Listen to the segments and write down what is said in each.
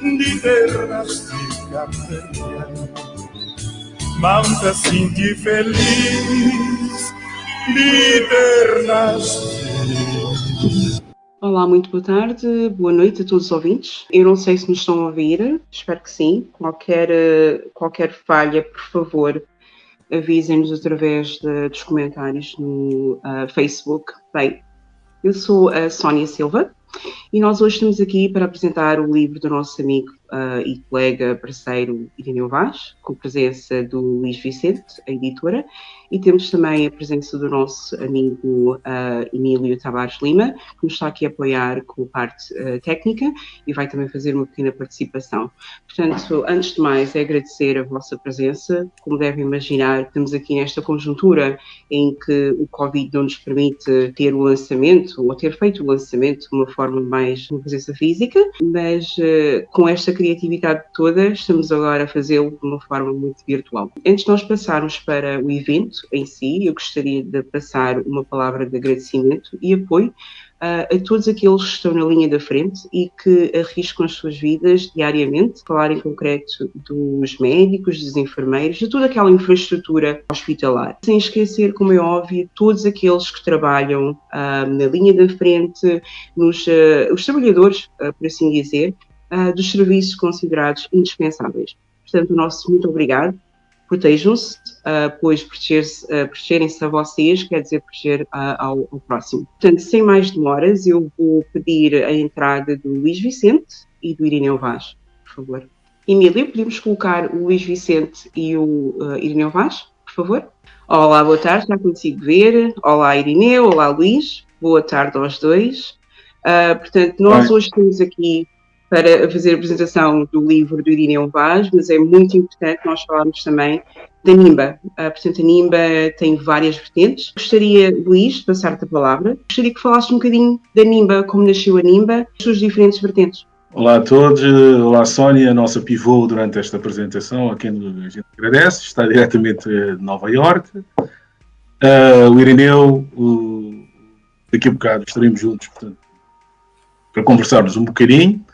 de terras de Cabo Manta sinti feliz de terras Olá, muito boa tarde, boa noite a todos os ouvintes. Eu não sei se nos estão a ouvir, espero que sim. Qualquer, qualquer falha, por favor, avisem-nos através de, dos comentários no uh, Facebook. Bem, eu sou a Sónia Silva e nós hoje estamos aqui para apresentar o livro do nosso amigo uh, e colega parceiro Irineu Vaz, com presença do Luís Vicente, a editora, e temos também a presença do nosso amigo uh, Emílio Tavares Lima, que nos está aqui a apoiar com a parte uh, técnica e vai também fazer uma pequena participação. Portanto, antes de mais, é agradecer a vossa presença. Como devem imaginar, estamos aqui nesta conjuntura em que o Covid não nos permite ter o lançamento ou ter feito o lançamento de uma forma mais uma presença física, mas uh, com esta criatividade toda, estamos agora a fazê-lo de uma forma muito virtual. Antes de nós passarmos para o evento, em si, eu gostaria de passar uma palavra de agradecimento e apoio uh, a todos aqueles que estão na linha da frente e que arriscam as suas vidas diariamente, falar em concreto dos médicos, dos enfermeiros, de toda aquela infraestrutura hospitalar. Sem esquecer, como é óbvio, todos aqueles que trabalham uh, na linha da frente, nos, uh, os trabalhadores, por assim dizer, dos serviços considerados indispensáveis. Portanto, o nosso muito obrigado protejam-se, uh, pois uh, protegerem-se a vocês quer dizer proteger uh, ao, ao, próximo. Portanto, sem mais demoras, eu vou pedir a entrada do Luís Vicente e do Irineu Vaz, por favor. Emílio, podemos colocar o Luís Vicente e o uh, Irineu Vaz, por favor? Olá, boa tarde, já consigo ver. Olá, Irineu, olá, Luís. Boa tarde aos dois. Uh, portanto, nós Oi. hoje estamos aqui para fazer a apresentação do livro do Irineu Vaz, mas é muito importante nós falarmos também da NIMBA. Uh, portanto, a NIMBA tem várias vertentes. Gostaria, Luís, de passar-te a palavra. Gostaria que falasses um bocadinho da NIMBA, como nasceu a NIMBA, as suas diferentes vertentes. Olá a todos, olá Sónia, a nossa pivô durante esta apresentação, a quem a gente agradece, está diretamente de Nova Iorque. Uh, o Irineu, daqui a bocado estaremos juntos, portanto, para conversarmos um bocadinho.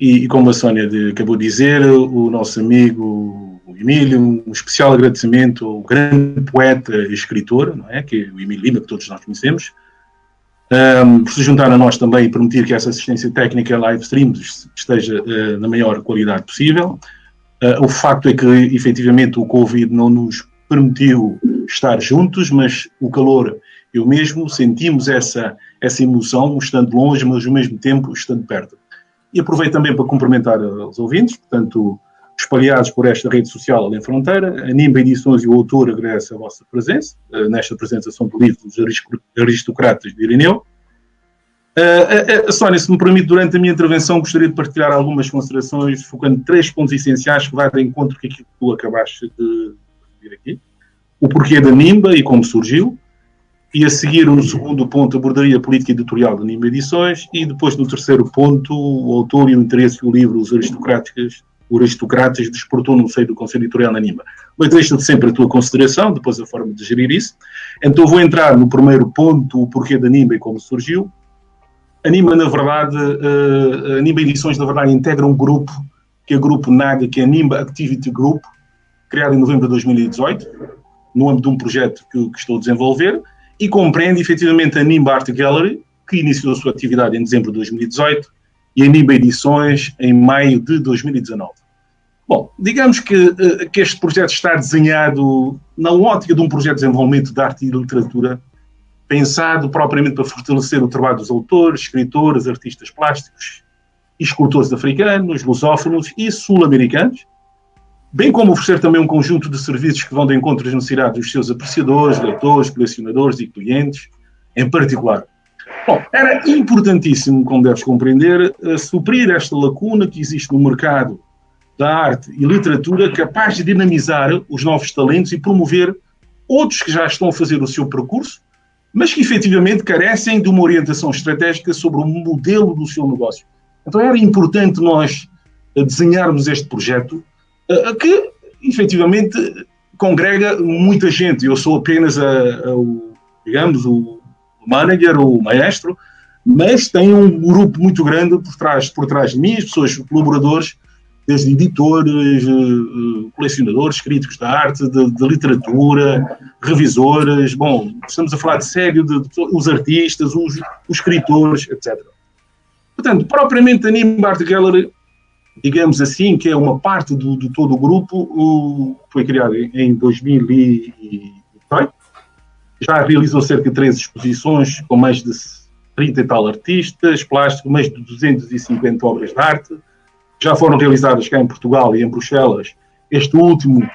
E, e, como a Sónia de, acabou de dizer, o nosso amigo Emílio, um especial agradecimento ao grande poeta e escritor, não é? que é o Emílio Lima, que todos nós conhecemos, um, por se juntar a nós também e permitir que essa assistência técnica live stream esteja uh, na maior qualidade possível. Uh, o facto é que, efetivamente, o Covid não nos permitiu estar juntos, mas o calor, eu mesmo, sentimos essa, essa emoção, estando longe, mas ao mesmo tempo estando perto. E aproveito também para cumprimentar os ouvintes, portanto, espalhados por esta rede social Além Fronteira. A Nimba Edições e o autor agradece a vossa presença uh, nesta apresentação do livro dos Aristocratas de Irineu. Uh, uh, Sónia, se me permite, durante a minha intervenção gostaria de partilhar algumas considerações, focando três pontos essenciais que vai de encontro com aquilo que tu acabaste de referir aqui. O porquê da Nimba e como surgiu, e a seguir, no segundo ponto, abordaria a política editorial da Nima Edições. E depois, no terceiro ponto, o autor e o interesse que o livro Os Aristocráticos, os Aristocratas despertou no seio do Conselho Editorial na Nima. Mas deixa-te sempre a tua consideração, depois a forma de gerir isso. Então vou entrar no primeiro ponto, o porquê da Nima e como surgiu. A Nima, na verdade, eh, a Nima Edições, na verdade, integra um grupo, que é o grupo NAGA, que é a Nimba Activity Group, criado em novembro de 2018, no âmbito de um projeto que, que estou a desenvolver, e compreende efetivamente a Nimba Art Gallery, que iniciou a sua atividade em dezembro de 2018, e a Nimba Edições em maio de 2019. Bom, digamos que, eh, que este projeto está desenhado na ótica de um projeto de desenvolvimento de arte e literatura, pensado propriamente para fortalecer o trabalho dos autores, escritores, artistas plásticos escultores africanos, lusófonos e sul-americanos, bem como oferecer também um conjunto de serviços que vão de encontro às necessidades dos seus apreciadores, leitores, colecionadores e clientes, em particular. Bom, era importantíssimo, como deves compreender, uh, suprir esta lacuna que existe no mercado da arte e literatura, capaz de dinamizar os novos talentos e promover outros que já estão a fazer o seu percurso, mas que efetivamente carecem de uma orientação estratégica sobre o modelo do seu negócio. Então era importante nós uh, desenharmos este projeto que efetivamente congrega muita gente. Eu sou apenas a, a, o, digamos, o manager, o maestro, mas tem um grupo muito grande por trás, por trás de mim, as pessoas, colaboradores, desde editores, eh, colecionadores, críticos de arte, de, de literatura, revisores, bom, estamos a falar de sério, de, de, os artistas, os, os escritores, etc. Portanto, propriamente a Nimba Gallery, digamos assim, que é uma parte do, de todo o grupo, o, foi criado em 2018, já realizou cerca de três exposições com mais de 30 e tal artistas, plástico, mais de 250 obras de arte, já foram realizadas cá em Portugal e em Bruxelas, este último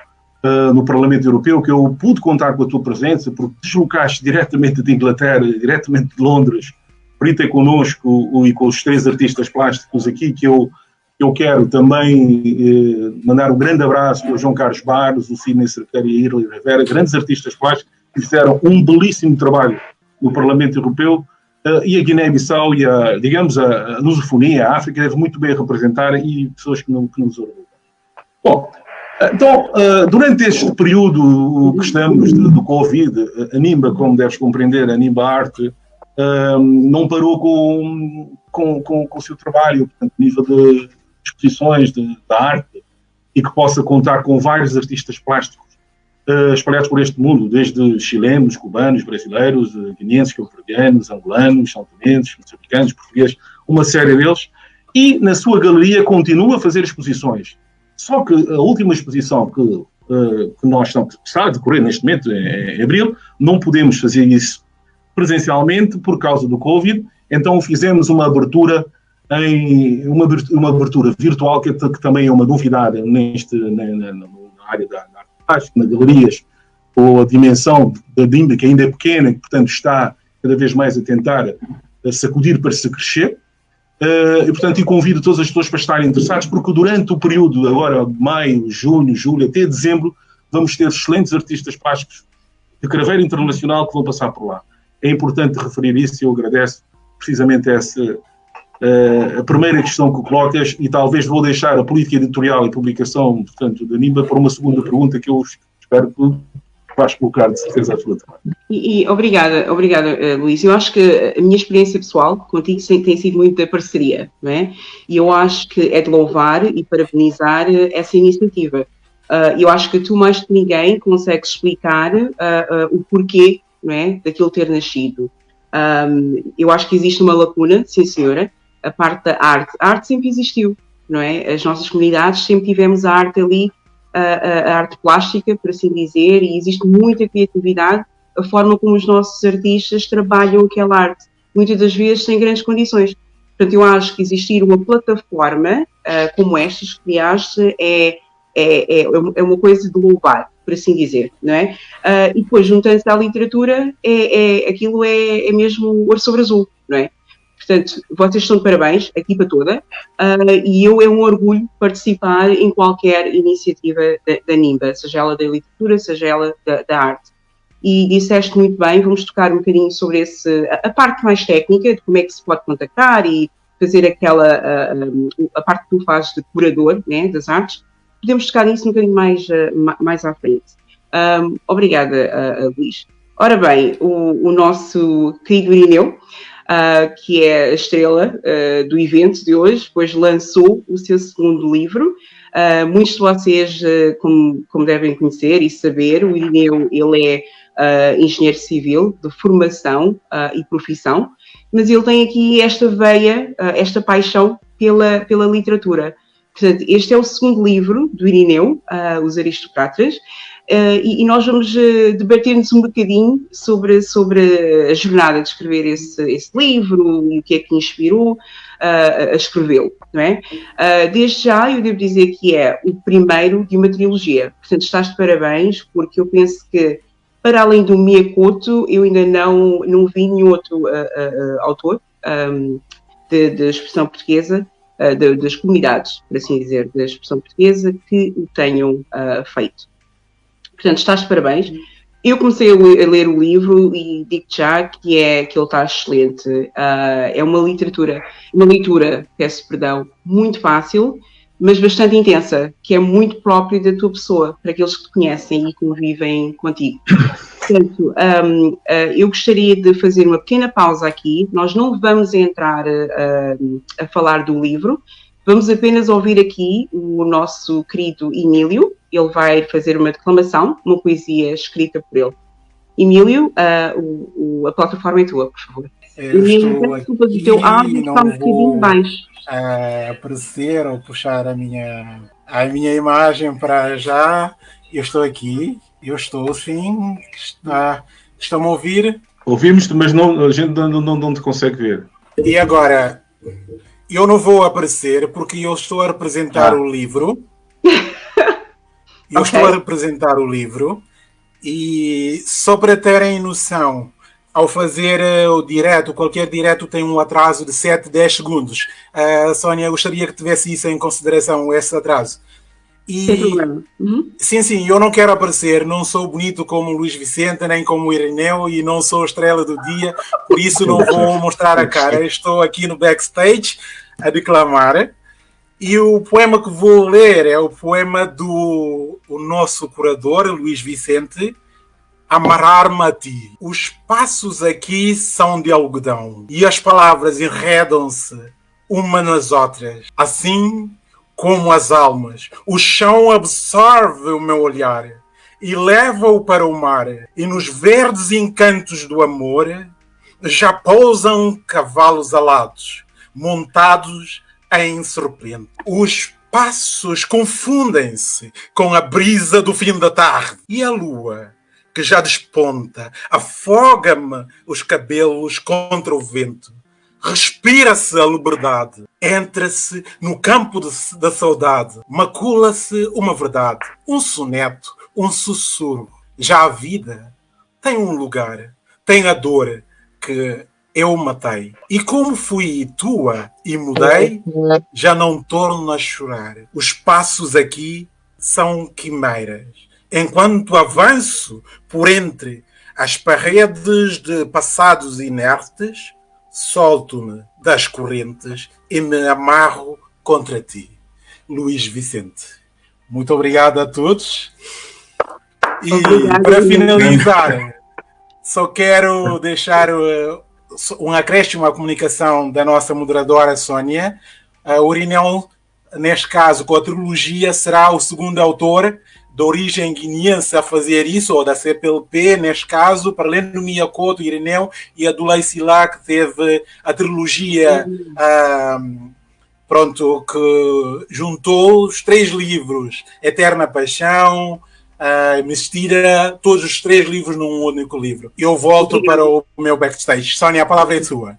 uh, no Parlamento Europeu, que eu pude contar com a tua presença, porque deslocaste diretamente de Inglaterra, diretamente de Londres, para ir ter connosco e com os três artistas plásticos aqui, que eu, eu quero também eh, mandar um grande abraço ao João Carlos Barros, o Sidney Cerqueira e a Irley Rivera, grandes artistas plásticos, que fizeram um belíssimo trabalho no Parlamento Europeu, Uh, e a Guiné-Bissau e a, digamos, a, a lusofonia, a África deve muito bem representar e pessoas que, não, que nos orgulham. Bom, então, uh, durante este período que estamos do Covid, a NIMBA, como deves compreender, a NIMBA Arte, não parou com, com, com, com, o seu trabalho, portanto, a nível de exposições de, de arte, e que possa contar com vários artistas plásticos uh, espalhados por este mundo, desde chilenos, cubanos, brasileiros, uh, guineenses, cabo-verdianos, angolanos, são moçambicanos, portugueses, uma série deles, e na sua galeria continua a fazer exposições. Só que a última exposição que, uh, que nós estamos, está a decorrer neste momento, em, em abril, não podemos fazer isso presencialmente por causa do Covid, então fizemos uma abertura em uma, uma abertura virtual que, que também é uma novidade neste, na, na, na área da, na galerias, ou a dimensão da DIMBA, que ainda é pequena, que portanto está cada vez mais a tentar a sacudir para se crescer. Uh, e, portanto, eu convido todas as pessoas para estarem interessadas, porque durante o período, agora maio, junho, julho, até dezembro, vamos ter excelentes artistas plásticos de craveira internacional que vão passar por lá. É importante referir isso e eu agradeço precisamente essa, Uh, a primeira questão que colocas, e talvez vou deixar a política editorial e publicação, portanto, da NIMBA, para uma segunda pergunta que eu espero que vais colocar, de certeza absoluta. E, e, obrigada, obrigada, uh, Luís. Eu acho que a minha experiência pessoal contigo tem sido muito da parceria, não é? E eu acho que é de louvar e parabenizar eh, essa iniciativa. Uh, eu acho que tu, mais que ninguém, consegues explicar o porquê não é, daquilo ter nascido. Um, eu acho que existe uma lacuna, sim senhora, a parte da arte. A arte sempre existiu, não é? As nossas comunidades sempre tivemos a arte ali, a, a, arte plástica, por assim dizer, e existe muita criatividade, a forma como os nossos artistas trabalham aquela arte, muitas das vezes sem grandes condições. Portanto, eu acho que existir uma plataforma uh, como esta que criaste é, é, é, é uma coisa de louvar, por assim dizer, não é? Uh, e depois, juntando-se à literatura, é, é, aquilo é, é mesmo ouro sobre azul, não é? Portanto, vocês estão de parabéns, a equipa toda, uh, e eu é um orgulho participar em qualquer iniciativa da, NIMBA, seja ela da literatura, seja ela da, da, arte. E disseste muito bem, vamos tocar um bocadinho sobre esse, a, parte mais técnica, de como é que se pode contactar e fazer aquela, a, a, a parte que tu fazes de curador né, das artes. Podemos tocar nisso um bocadinho mais, mais à frente. Um, obrigada, Luís. Ora bem, o, o nosso querido Irineu, uh, que é a estrela uh, do evento de hoje, pois lançou o seu segundo livro. Uh, muitos de vocês, como, como, devem conhecer e saber, o Irineu ele é engenheiro civil de formação e profissão, mas ele tem aqui esta veia, esta paixão pela, pela literatura. Portanto, este é o segundo livro do Irineu, Os Aristocratas, Uh, e, e, nós vamos uh, debater-nos um bocadinho sobre, sobre a jornada de escrever esse, esse livro o que é que inspirou uh, a escrevê-lo, não é? desde já, eu devo dizer que é o primeiro de uma trilogia. Portanto, estás de parabéns, porque eu penso que, para além do Miyakoto, eu ainda não, não vi nenhum outro autor um, de, de, expressão portuguesa, de, das comunidades, por assim dizer, da expressão portuguesa, que o tenham feito. Portanto, estás de parabéns. Eu comecei a ler o livro e digo já que, é, que ele está excelente. Uh, é uma literatura, uma leitura, peço perdão, muito fácil, mas bastante intensa, que é muito própria da tua pessoa, para aqueles que te conhecem e convivem contigo. Portanto, um, uh, eu gostaria de fazer uma pequena pausa aqui. Nós não vamos entrar uh, a falar do livro, vamos apenas ouvir aqui o nosso querido Emílio. Ele vai fazer uma declamação, uma poesia escrita por ele. Emílio, uh, o, o, a plataforma é tua, por favor. Eu Emílio, desculpa, o teu áudio está um bocadinho baixo. Uh, aparecer ou puxar a minha, a minha imagem para já. Eu estou aqui eu estou sim. Está, estão a ouvir? Ouvimos-te, mas não, a gente não, não, não te consegue ver. E agora, eu não vou aparecer porque eu estou a representar ah. o livro. Eu okay. estou a representar o livro e só para terem noção, ao fazer uh, o direto, qualquer direto tem um atraso de 7, 10 segundos. Uh, Sónia, gostaria que tivesse isso em consideração, esse atraso. E, Sem problema. Uhum. Sim, sim, eu não quero aparecer, não sou bonito como Luís Vicente, nem como Irineu e não sou estrela do dia, por isso não vou mostrar a cara. Estou aqui no backstage a declamar. E o poema que vou ler é o poema do o nosso curador, Luís Vicente, Amarrar-me a ti. Os passos aqui são de algodão e as palavras enredam-se uma nas outras. Assim como as almas. O chão absorve o meu olhar e leva-o para o mar. E nos verdes encantos do amor já pousam cavalos alados, montados em serpente. Os passos confundem-se com a brisa do fim da tarde. E a lua que já desponta, afoga-me os cabelos contra o vento. Respira-se a liberdade, entra-se no campo de, da saudade, macula-se uma verdade, um soneto, um sussurro. Já a vida tem um lugar, tem a dor que eu matei. E como fui tua e mudei, já não torno a chorar. Os passos aqui são quimeras. Enquanto avanço por entre as paredes de passados inertes, solto-me das correntes e me amarro contra ti. Luís Vicente. Muito obrigado a todos. E obrigado, para finalizar, só quero deixar uh, um acréscimo à comunicação da nossa moderadora Sónia. Uh, o Urinel, neste caso, com a trilogia, será o segundo autor de origem guineense a fazer isso, ou da CPLP, neste caso, para além do Miyakoto, Irineu e a do Laicilá, que teve a trilogia, uhum. pronto, que juntou os três livros, Eterna Paixão, uh, Mistira, todos os três livros num único livro. Eu volto para o meu backstage. Sónia, a palavra é sua.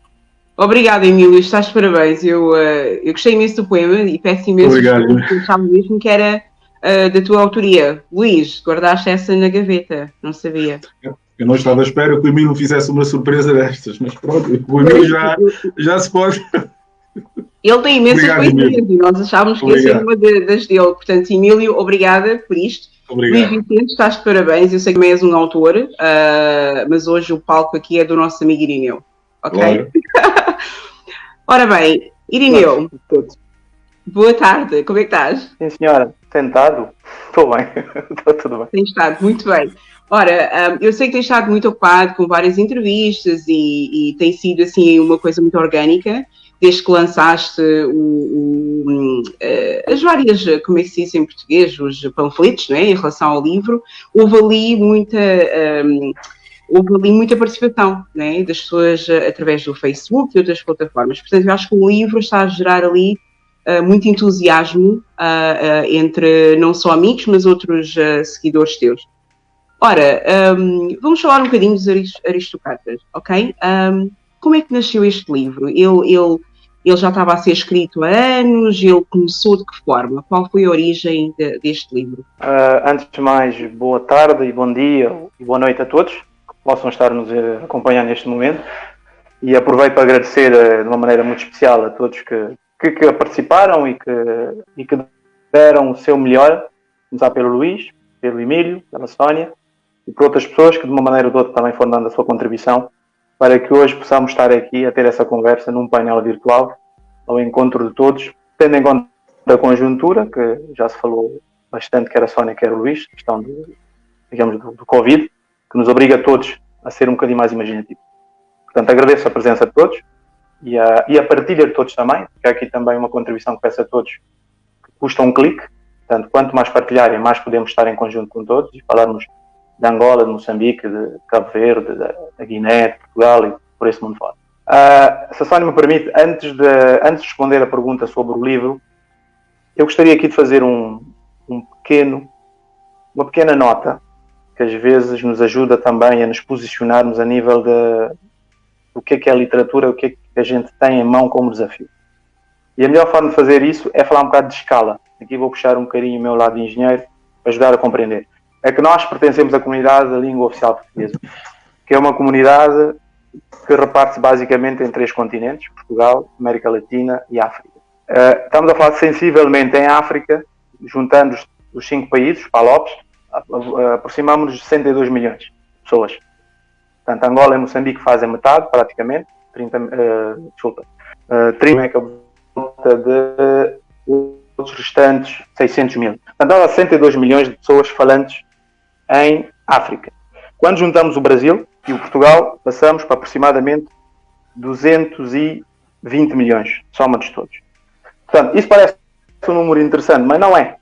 Obrigada, Emílio, estás de parabéns. Eu, uh, eu gostei imenso do poema e peço imenso. Obrigado. Eu mesmo que era uh, da tua autoria. Luís, guardaste essa na gaveta, não sabia. Eu não estava à espera que o Emílio fizesse uma surpresa destas, mas pronto, o Emílio já, já se pode. Ele tem imensas coisas e nós achávamos que ia ser uma das dele. Portanto, Emílio, obrigada por isto. Obrigado. Luís Vicente, estás de parabéns. Eu sei que também és um autor, uh, mas hoje o palco aqui é do nosso amigo Irineu. Ok? Claro. Ora bem, Irineu, boa tarde, como é que estás? Sim, senhora. Tentado? Estou bem, estou tudo bem. Tem estado, muito bem. Ora, um, eu sei que tem estado muito ocupado com várias entrevistas e, e, tem sido assim uma coisa muito orgânica, desde que lançaste o, o, uh, as várias, como é que se diz em português, os panfletos, não é? em relação ao livro, houve ali muita. Um, houve ali muita participação né, das pessoas uh, através do Facebook e outras plataformas. Portanto, eu acho que o livro está a gerar ali uh, muito entusiasmo uh, entre não só amigos, mas outros seguidores teus. Ora, um, vamos falar um bocadinho dos aristocratas, ok? Um, como é que nasceu este livro? Ele, ele, ele já estava a ser escrito há anos? Ele começou de que forma? Qual foi a origem de, deste livro? Uh, antes de mais, boa tarde e bom dia e boa noite a todos que possam estar nos acompanhar neste momento. E aproveito para agradecer de uma maneira muito especial a todos que que, que participaram e que, e que deram o seu melhor, começar pelo Luís, pelo Emílio, pela Sónia e por outras pessoas que de uma maneira ou de outra também foram dando a sua contribuição para que hoje possamos estar aqui a ter essa conversa num painel virtual ao encontro de todos, tendo em conta a conjuntura, que já se falou bastante, quer a Sónia, quer o Luís, questão digamos, do, do Covid, que nos obriga a todos a ser um bocadinho mais imaginativos. Portanto, agradeço a presença de todos e a, e a partilha de todos também, porque aqui também uma contribuição que peço a todos que custa um clique. Portanto, quanto mais partilharem, mais podemos estar em conjunto com todos e falarmos de Angola, de Moçambique, de Cabo Verde, da Guiné, de Portugal e por esse mundo fora. Uh, se a Sónia me permite, antes de, antes de responder a pergunta sobre o livro, eu gostaria aqui de fazer um, um pequeno, uma pequena nota que às vezes nos ajuda também a nos posicionarmos a nível de o que é que é a literatura, o que é que a gente tem em mão como desafio. E a melhor forma de fazer isso é falar um bocado de escala. Aqui vou puxar um bocadinho o meu lado de engenheiro para ajudar a compreender. É que nós pertencemos à comunidade da língua oficial portuguesa, que é uma comunidade que reparte-se basicamente em três continentes: Portugal, América Latina e África. Uh, estamos a falar sensivelmente em África, juntando os, os cinco países, Palopes, aproximamos-nos de 62 milhões de pessoas. Portanto, Angola e Moçambique fazem metade, praticamente, 30, uh, eh, desculpa, uh, 30 é volta de restantes 600 mil. Portanto, há 62 milhões de pessoas falantes em África. Quando juntamos o Brasil e o Portugal, passamos para aproximadamente 220 milhões, soma-nos todos. Portanto, isso parece um número interessante, mas não é.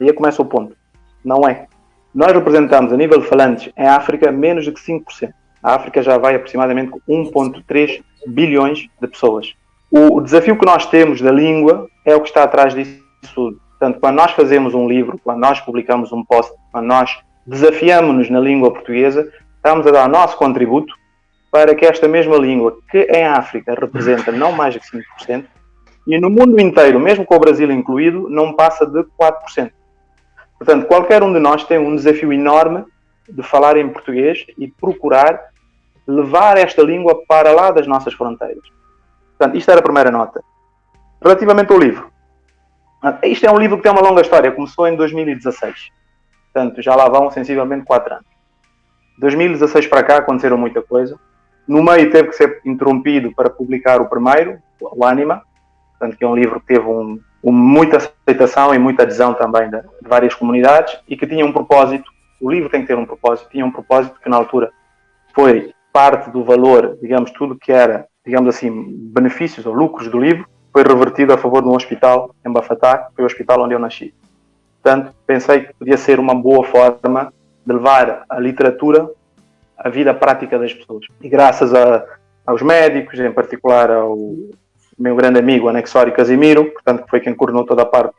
Aí começa o ponto. Não é. Nós representamos, a nível de falantes, em África, menos de 5%. A África já vai aproximadamente com 1,3 bilhões de pessoas. O, desafio que nós temos da língua é o que está atrás disso tudo. Portanto, quando nós fazemos um livro, quando nós publicamos um post, quando nós desafiamos-nos na língua portuguesa, estamos a dar o nosso contributo para que esta mesma língua, que em África representa não mais de 5%, e no mundo inteiro, mesmo com o Brasil incluído, não passa de 4%. Portanto, qualquer um de nós tem um desafio enorme de falar em português e procurar levar esta língua para lá das nossas fronteiras. Portanto, isto era a primeira nota. Relativamente ao livro. Isto é um livro que tem uma longa história. Começou em 2016. Portanto, já lá vão sensivelmente 4 anos. 2016 para cá aconteceram muita coisa. No meio teve que ser interrompido para publicar o primeiro, o Anima, portanto, que é um livro que teve um, um, muita aceitação e muita adesão também de, de, várias comunidades e que tinha um propósito. O livro tem que ter um propósito. Tinha um propósito que na altura foi parte do valor, digamos, tudo que era, digamos assim, benefícios ou lucros do livro, foi revertido a favor de um hospital em Bafatá, que foi o hospital onde eu nasci. Portanto, pensei que podia ser uma boa forma de levar a literatura à vida prática das pessoas. E graças a, aos médicos, em particular ao meu grande amigo Anexório Casimiro, portanto, que foi quem coordenou toda a parte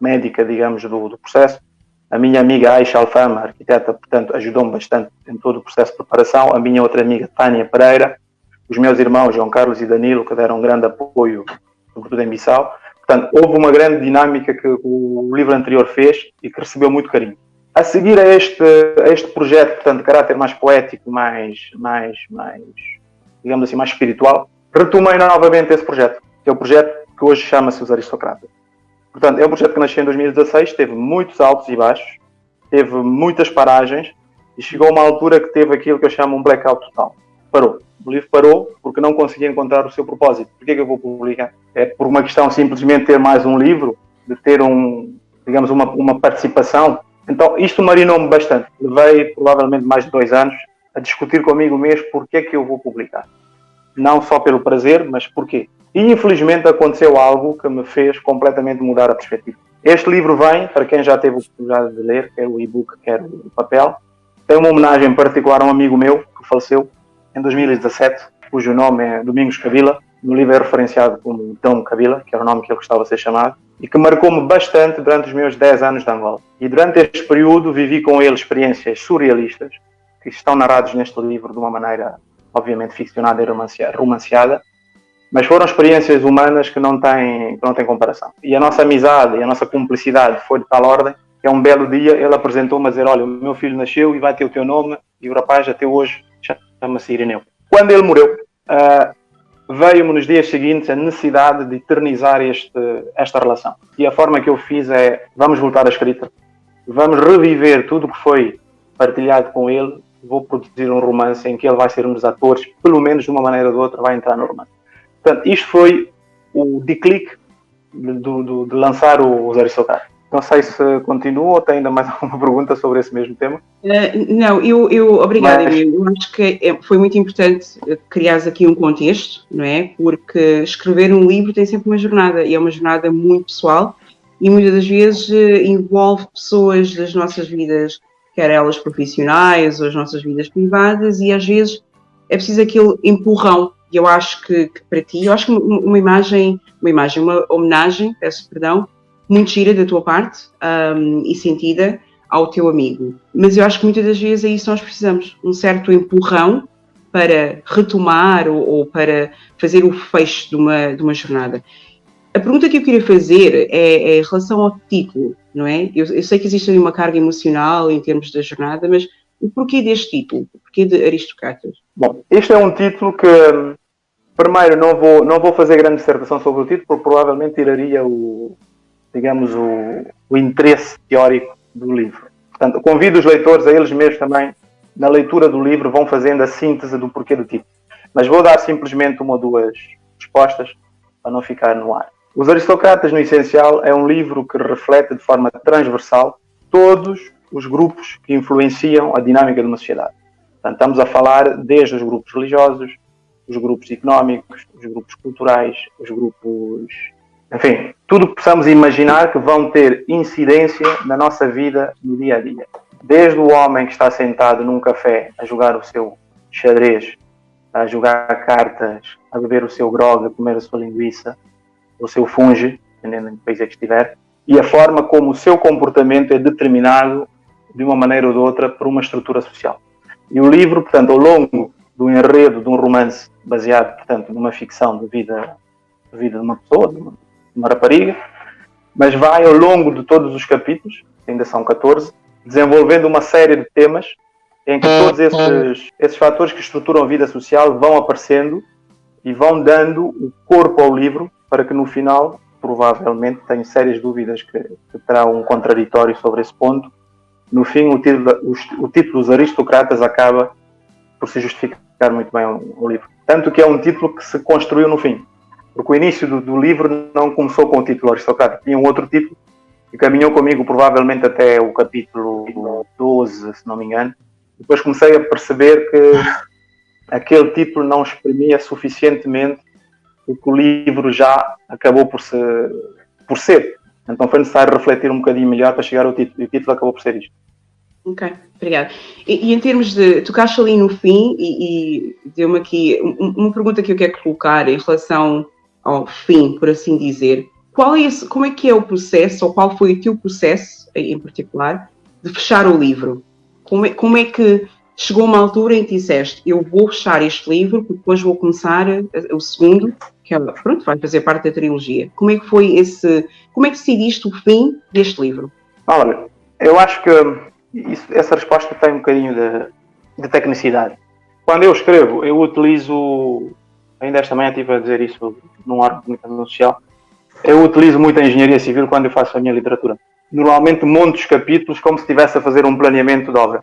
médica, digamos, do, do processo. A minha amiga Aisha Alfama, arquiteta, portanto, ajudou-me bastante em todo o processo de preparação. A minha outra amiga, Tânia Pereira. Os meus irmãos, João Carlos e Danilo, que deram um grande apoio, sobretudo em Bissau. Portanto, houve uma grande dinâmica que o livro anterior fez e que recebeu muito carinho. A seguir a este, a este projeto, portanto, de caráter mais poético, mais, mais, mais, digamos assim, mais espiritual, retomei novamente esse projeto, que é o projeto que hoje chama-se Os Aristocratas. Portanto, é um projeto que nasceu em 2016, teve muitos altos e baixos, teve muitas paragens e chegou a uma altura que teve aquilo que eu chamo um blackout total. Parou. O livro parou porque não conseguia encontrar o seu propósito. Por que, é que eu vou publicar? É por uma questão simplesmente de ter mais um livro, de ter um, digamos, uma, uma participação. Então, isto marinou-me bastante. Levei provavelmente mais de dois anos a discutir comigo mesmo porque é que eu vou publicar. Não só pelo prazer, mas porquê. E infelizmente aconteceu algo que me fez completamente mudar a perspectiva. Este livro vem, para quem já teve a oportunidade de ler, quer o e-book, quer o papel, tem uma homenagem particular a um amigo meu que faleceu, em 2017, cujo nome é Domingos Cabila. No livro é referenciado como Dom Cabila, que era o nome que ele gostava de ser chamado, e que marcou-me bastante durante os meus 10 anos de Angola. E durante este período vivi com ele experiências surrealistas, que estão narrados neste livro de uma maneira, obviamente, ficcionada e romanceada, mas foram experiências humanas que não têm, que não têm comparação. E a nossa amizade e a nossa cumplicidade foi de tal ordem que, um belo dia, ele apresentou-me a dizer: Olha, o meu filho nasceu e vai ter o teu nome, e o rapaz até hoje chama-se Irineu. Quando ele morreu, uh, veio-me nos dias seguintes a necessidade de eternizar este, esta relação. E a forma que eu fiz é: vamos voltar à escrita, vamos reviver tudo o que foi partilhado com ele. Vou produzir um romance em que ele vai ser um dos atores, pelo menos de uma maneira ou de outra, vai entrar no romance. Portanto, isto foi o declique de, de, de lançar o Zé Socar. Não sei se continua ou tem ainda mais alguma pergunta sobre esse mesmo tema. Uh, não, eu, eu obrigada, Mas... eu acho que é, foi muito importante criar aqui um contexto, não é? Porque escrever um livro tem sempre uma jornada e é uma jornada muito pessoal e muitas das vezes uh, envolve pessoas das nossas vidas, quer elas profissionais ou as nossas vidas privadas, e às vezes é preciso aquele empurrão. E eu acho que, que para ti, eu acho que uma imagem, uma imagem, uma homenagem, peço perdão, muito gira da tua parte um, e sentida ao teu amigo. Mas eu acho que muitas das vezes é isso que nós precisamos, um certo empurrão para retomar ou, ou para fazer o fecho de uma, de uma jornada. A pergunta que eu queria fazer é, é em relação ao título, não é? Eu, eu, sei que existe ali uma carga emocional em termos da jornada, mas o porquê deste título? O porquê de Aristocratas? Bom, este é um título que, primeiro, não vou, não vou fazer grande dissertação sobre o título, porque provavelmente tiraria o, digamos, o, o interesse teórico do livro. Portanto, convido os leitores a eles mesmos também, na leitura do livro, vão fazendo a síntese do porquê do título. Mas vou dar simplesmente uma ou duas respostas para não ficar no ar. Os Aristocratas, no essencial, é um livro que reflete de forma transversal todos os grupos que influenciam a dinâmica de uma sociedade. Portanto, estamos a falar desde os grupos religiosos, os grupos económicos, os grupos culturais, os grupos enfim, tudo que possamos imaginar que vão ter incidência na nossa vida no dia a dia. Desde o homem que está sentado num café a jogar o seu xadrez, a jogar cartas, a beber o seu grog, a comer a sua linguiça, o seu funge, dependendo do país é que estiver, e a forma como o seu comportamento é determinado de uma maneira ou de outra por uma estrutura social. E o livro, portanto, ao longo do enredo de um romance baseado, portanto, numa ficção de vida, de vida de uma pessoa, de uma, uma rapariga, mas vai ao longo de todos os capítulos, ainda são 14, desenvolvendo uma série de temas em que todos esses, esses fatores que estruturam a vida social vão aparecendo e vão dando o corpo ao livro para que no final, provavelmente, tenho sérias dúvidas que, que terá um contraditório sobre esse ponto. No fim, o título, o, o título dos aristocratas acaba por se justificar muito bem o, o livro. Tanto que é um título que se construiu no fim porque o início do, do, livro não começou com o título aristocrata, tinha um outro título e caminhou comigo provavelmente até o capítulo 12, se não me engano. Depois comecei a perceber que aquele título não exprimia suficientemente o que o livro já acabou por, se, por ser. Então foi necessário refletir um bocadinho melhor para chegar ao título, e o título acabou por ser isto. Ok, obrigada. E, e, em termos de. Tocaste ali no fim e, e deu-me aqui uma pergunta que eu quero colocar em relação ao fim, por assim dizer, qual é esse, como é que é o processo, ou qual foi o teu processo, em particular, de fechar o livro? Como é, como é que chegou uma altura em que disseste, eu vou fechar este livro, porque depois vou começar o segundo, que é, pronto, vai fazer parte da trilogia. Como é que foi esse, como é que decidiste o fim deste livro? Olha, eu acho que isso, essa resposta tem um bocadinho de, de tecnicidade. Quando eu escrevo, eu utilizo ainda esta manhã estive a dizer isso num órgão de comunicação social. Eu utilizo muito a engenharia civil quando eu faço a minha literatura. Normalmente monto os capítulos como se estivesse a fazer um planeamento de obra.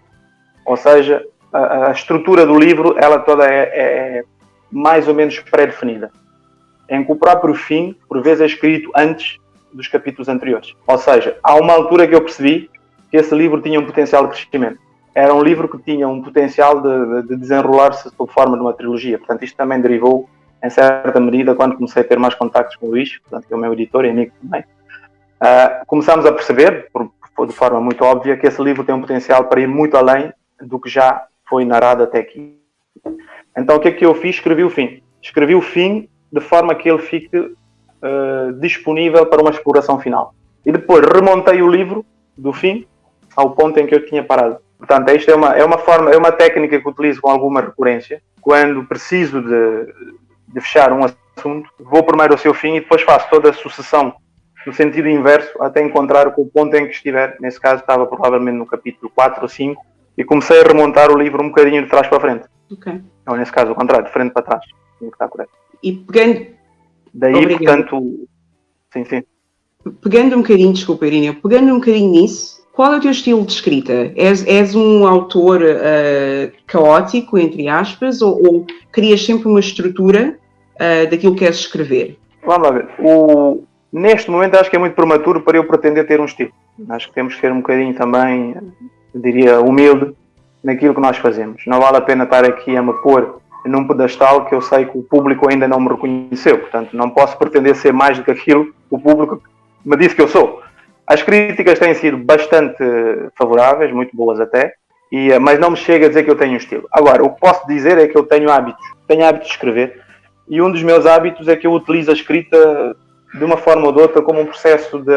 Ou seja, a, a estrutura do livro, ela toda é, é mais ou menos pré-definida. Em que o próprio fim, por vezes, é escrito antes dos capítulos anteriores. Ou seja, há uma altura que eu percebi que esse livro tinha um potencial de crescimento era um livro que tinha um potencial de, de desenrolar-se sob forma de uma trilogia. Portanto, isto também derivou, em certa medida, quando comecei a ter mais contactos com o Luís, portanto, que é o meu editor e amigo também. Uh, começámos a perceber, por, por, de forma muito óbvia, que esse livro tem um potencial para ir muito além do que já foi narrado até aqui. Então, o que é que eu fiz? Escrevi o fim. Escrevi o fim de forma que ele fique uh, disponível para uma exploração final. E depois remontei o livro do fim ao ponto em que eu tinha parado. Portanto, isto é uma, é uma forma, é uma técnica que utilizo com alguma recorrência. Quando preciso de, de fechar um assunto, vou primeiro ao seu fim e depois faço toda a sucessão no sentido inverso até encontrar o ponto em que estiver. Nesse caso, estava provavelmente no capítulo 4 ou 5 e comecei a remontar o livro um bocadinho de trás para frente. Ok. Ou nesse caso, o contrário, de frente para trás. Está correto. E pegando. Daí, Obrigado. portanto. Sim, sim. Pegando um bocadinho, desculpa, Irina, pegando um bocadinho nisso, qual é o teu estilo de escrita? És, és um autor uh, caótico, entre aspas, ou, ou, crias sempre uma estrutura uh, daquilo que queres escrever? Vamos lá ver. O, neste momento acho que é muito prematuro para eu pretender ter um estilo. Acho que temos que ser um bocadinho também, diria, humilde naquilo que nós fazemos. Não vale a pena estar aqui a me pôr num pedestal que eu sei que o público ainda não me reconheceu. Portanto, não posso pretender ser mais do que aquilo que o público me disse que eu sou. As críticas têm sido bastante favoráveis, muito boas até, e, mas não me chega a dizer que eu tenho um estilo. Agora, o que posso dizer é que eu tenho hábitos. Tenho hábitos de escrever, e um dos meus hábitos é que eu utilizo a escrita de uma forma ou de outra como um processo de.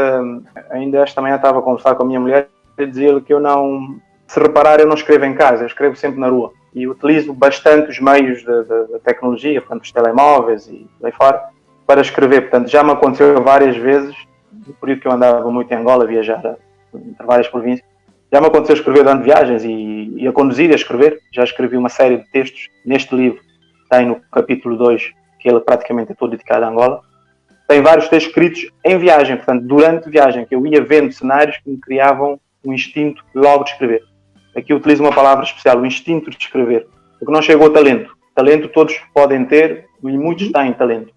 Ainda esta manhã estava a conversar com a minha mulher e dizer que eu não. Se reparar, eu não escrevo em casa, eu escrevo sempre na rua. E utilizo bastante os meios da tecnologia, portanto, os telemóveis e lá fora, para escrever. Portanto, já me aconteceu várias vezes, por isso que eu andava muito em Angola, viajar entre várias províncias. Já me aconteceu escrever durante viagens e, e a conduzir e a escrever. Já escrevi uma série de textos neste livro, tem no capítulo 2, que ele praticamente é todo dedicado a Angola tem vários textos escritos em viagem, portanto, durante viagem, que eu ia vendo cenários que me criavam um instinto logo de escrever. Aqui utilizo uma palavra especial, o instinto de escrever, porque não chegou ao talento. Talento todos podem ter e muitos têm talento.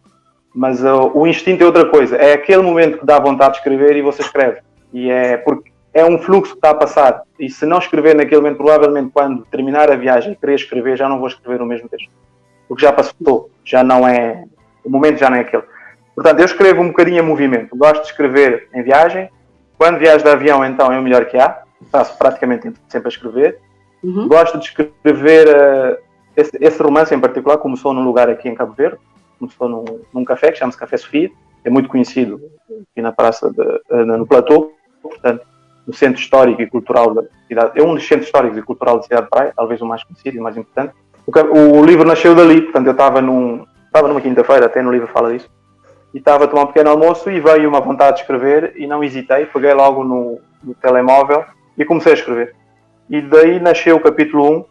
Mas uh, o instinto é outra coisa. É aquele momento que dá vontade de escrever e você escreve. E é porque é um fluxo que está a passar. E se não escrever naquele momento, provavelmente quando terminar a viagem e querer escrever, já não vou escrever o mesmo texto. Porque já passou, já não é. O momento já não é aquele. Portanto, eu escrevo um bocadinho em movimento. Gosto de escrever em viagem. Quando viajo de avião, então, é o melhor que há. Faço praticamente sempre a escrever. Uhum. Gosto de escrever uh, esse, esse, romance em particular. Começou num lugar aqui em Cabo Verde. Num, num café que chama-se Café Sofia. É muito conhecido aqui na praça, de, uh, no Platô. Portanto, no centro histórico e cultural da cidade. É um dos centros históricos e cultural da cidade de Praia. Talvez o mais conhecido e mais importante. O, o livro nasceu dali. Portanto, eu estava num... Estava numa quinta-feira, até no livro fala disso e estava a tomar um pequeno almoço e veio uma vontade de escrever e não hesitei, peguei logo no, no telemóvel e comecei a escrever. E daí nasceu o capítulo 1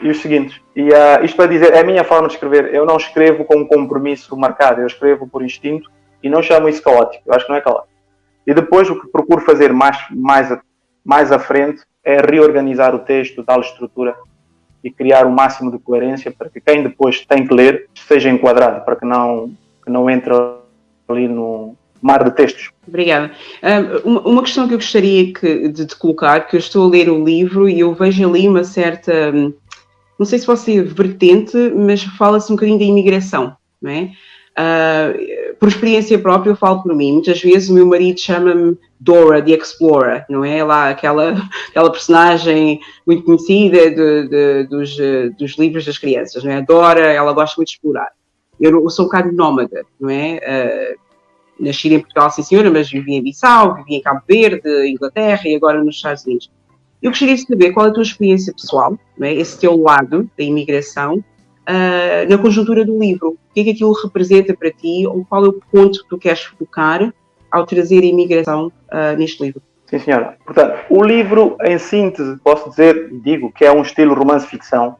e os seguintes. E uh, isto para dizer, é a minha forma de escrever. Eu não escrevo com um compromisso marcado, eu escrevo por instinto e não chamo isso caótico. Eu acho que não é caótico. E depois o que procuro fazer mais, mais, mais à frente é reorganizar o texto, dar-lhe estrutura e criar o máximo de coerência para que quem depois tem que ler seja enquadrado, para que não, que não entre ali no mar de textos. Obrigada. Uma, questão que eu gostaria de te colocar, que eu estou a ler o livro e eu vejo ali uma certa, não sei se ser vertente, mas fala-se um bocadinho da imigração, não é? Uh, por experiência própria, eu falo por mim. Muitas vezes o meu marido chama-me Dora, the Explorer, não é? Lá aquela, aquela personagem muito conhecida de, de, dos, dos livros das crianças, não é? Dora, ela gosta muito de explorar. Eu, eu sou um bocado nómada, não é? Uh, nasci em Portugal, sim senhora, mas vivi em Bissau, vivi em Cabo Verde, Inglaterra e agora nos Estados Unidos. Eu gostaria de saber qual é a tua experiência pessoal, é? esse teu lado da imigração, uh, na conjuntura do livro. O que é que aquilo representa para ti ou qual é o ponto que tu queres focar ao trazer a imigração uh, neste livro? Sim, senhora. Portanto, o livro, em síntese, posso dizer, digo, que é um estilo romance-ficção.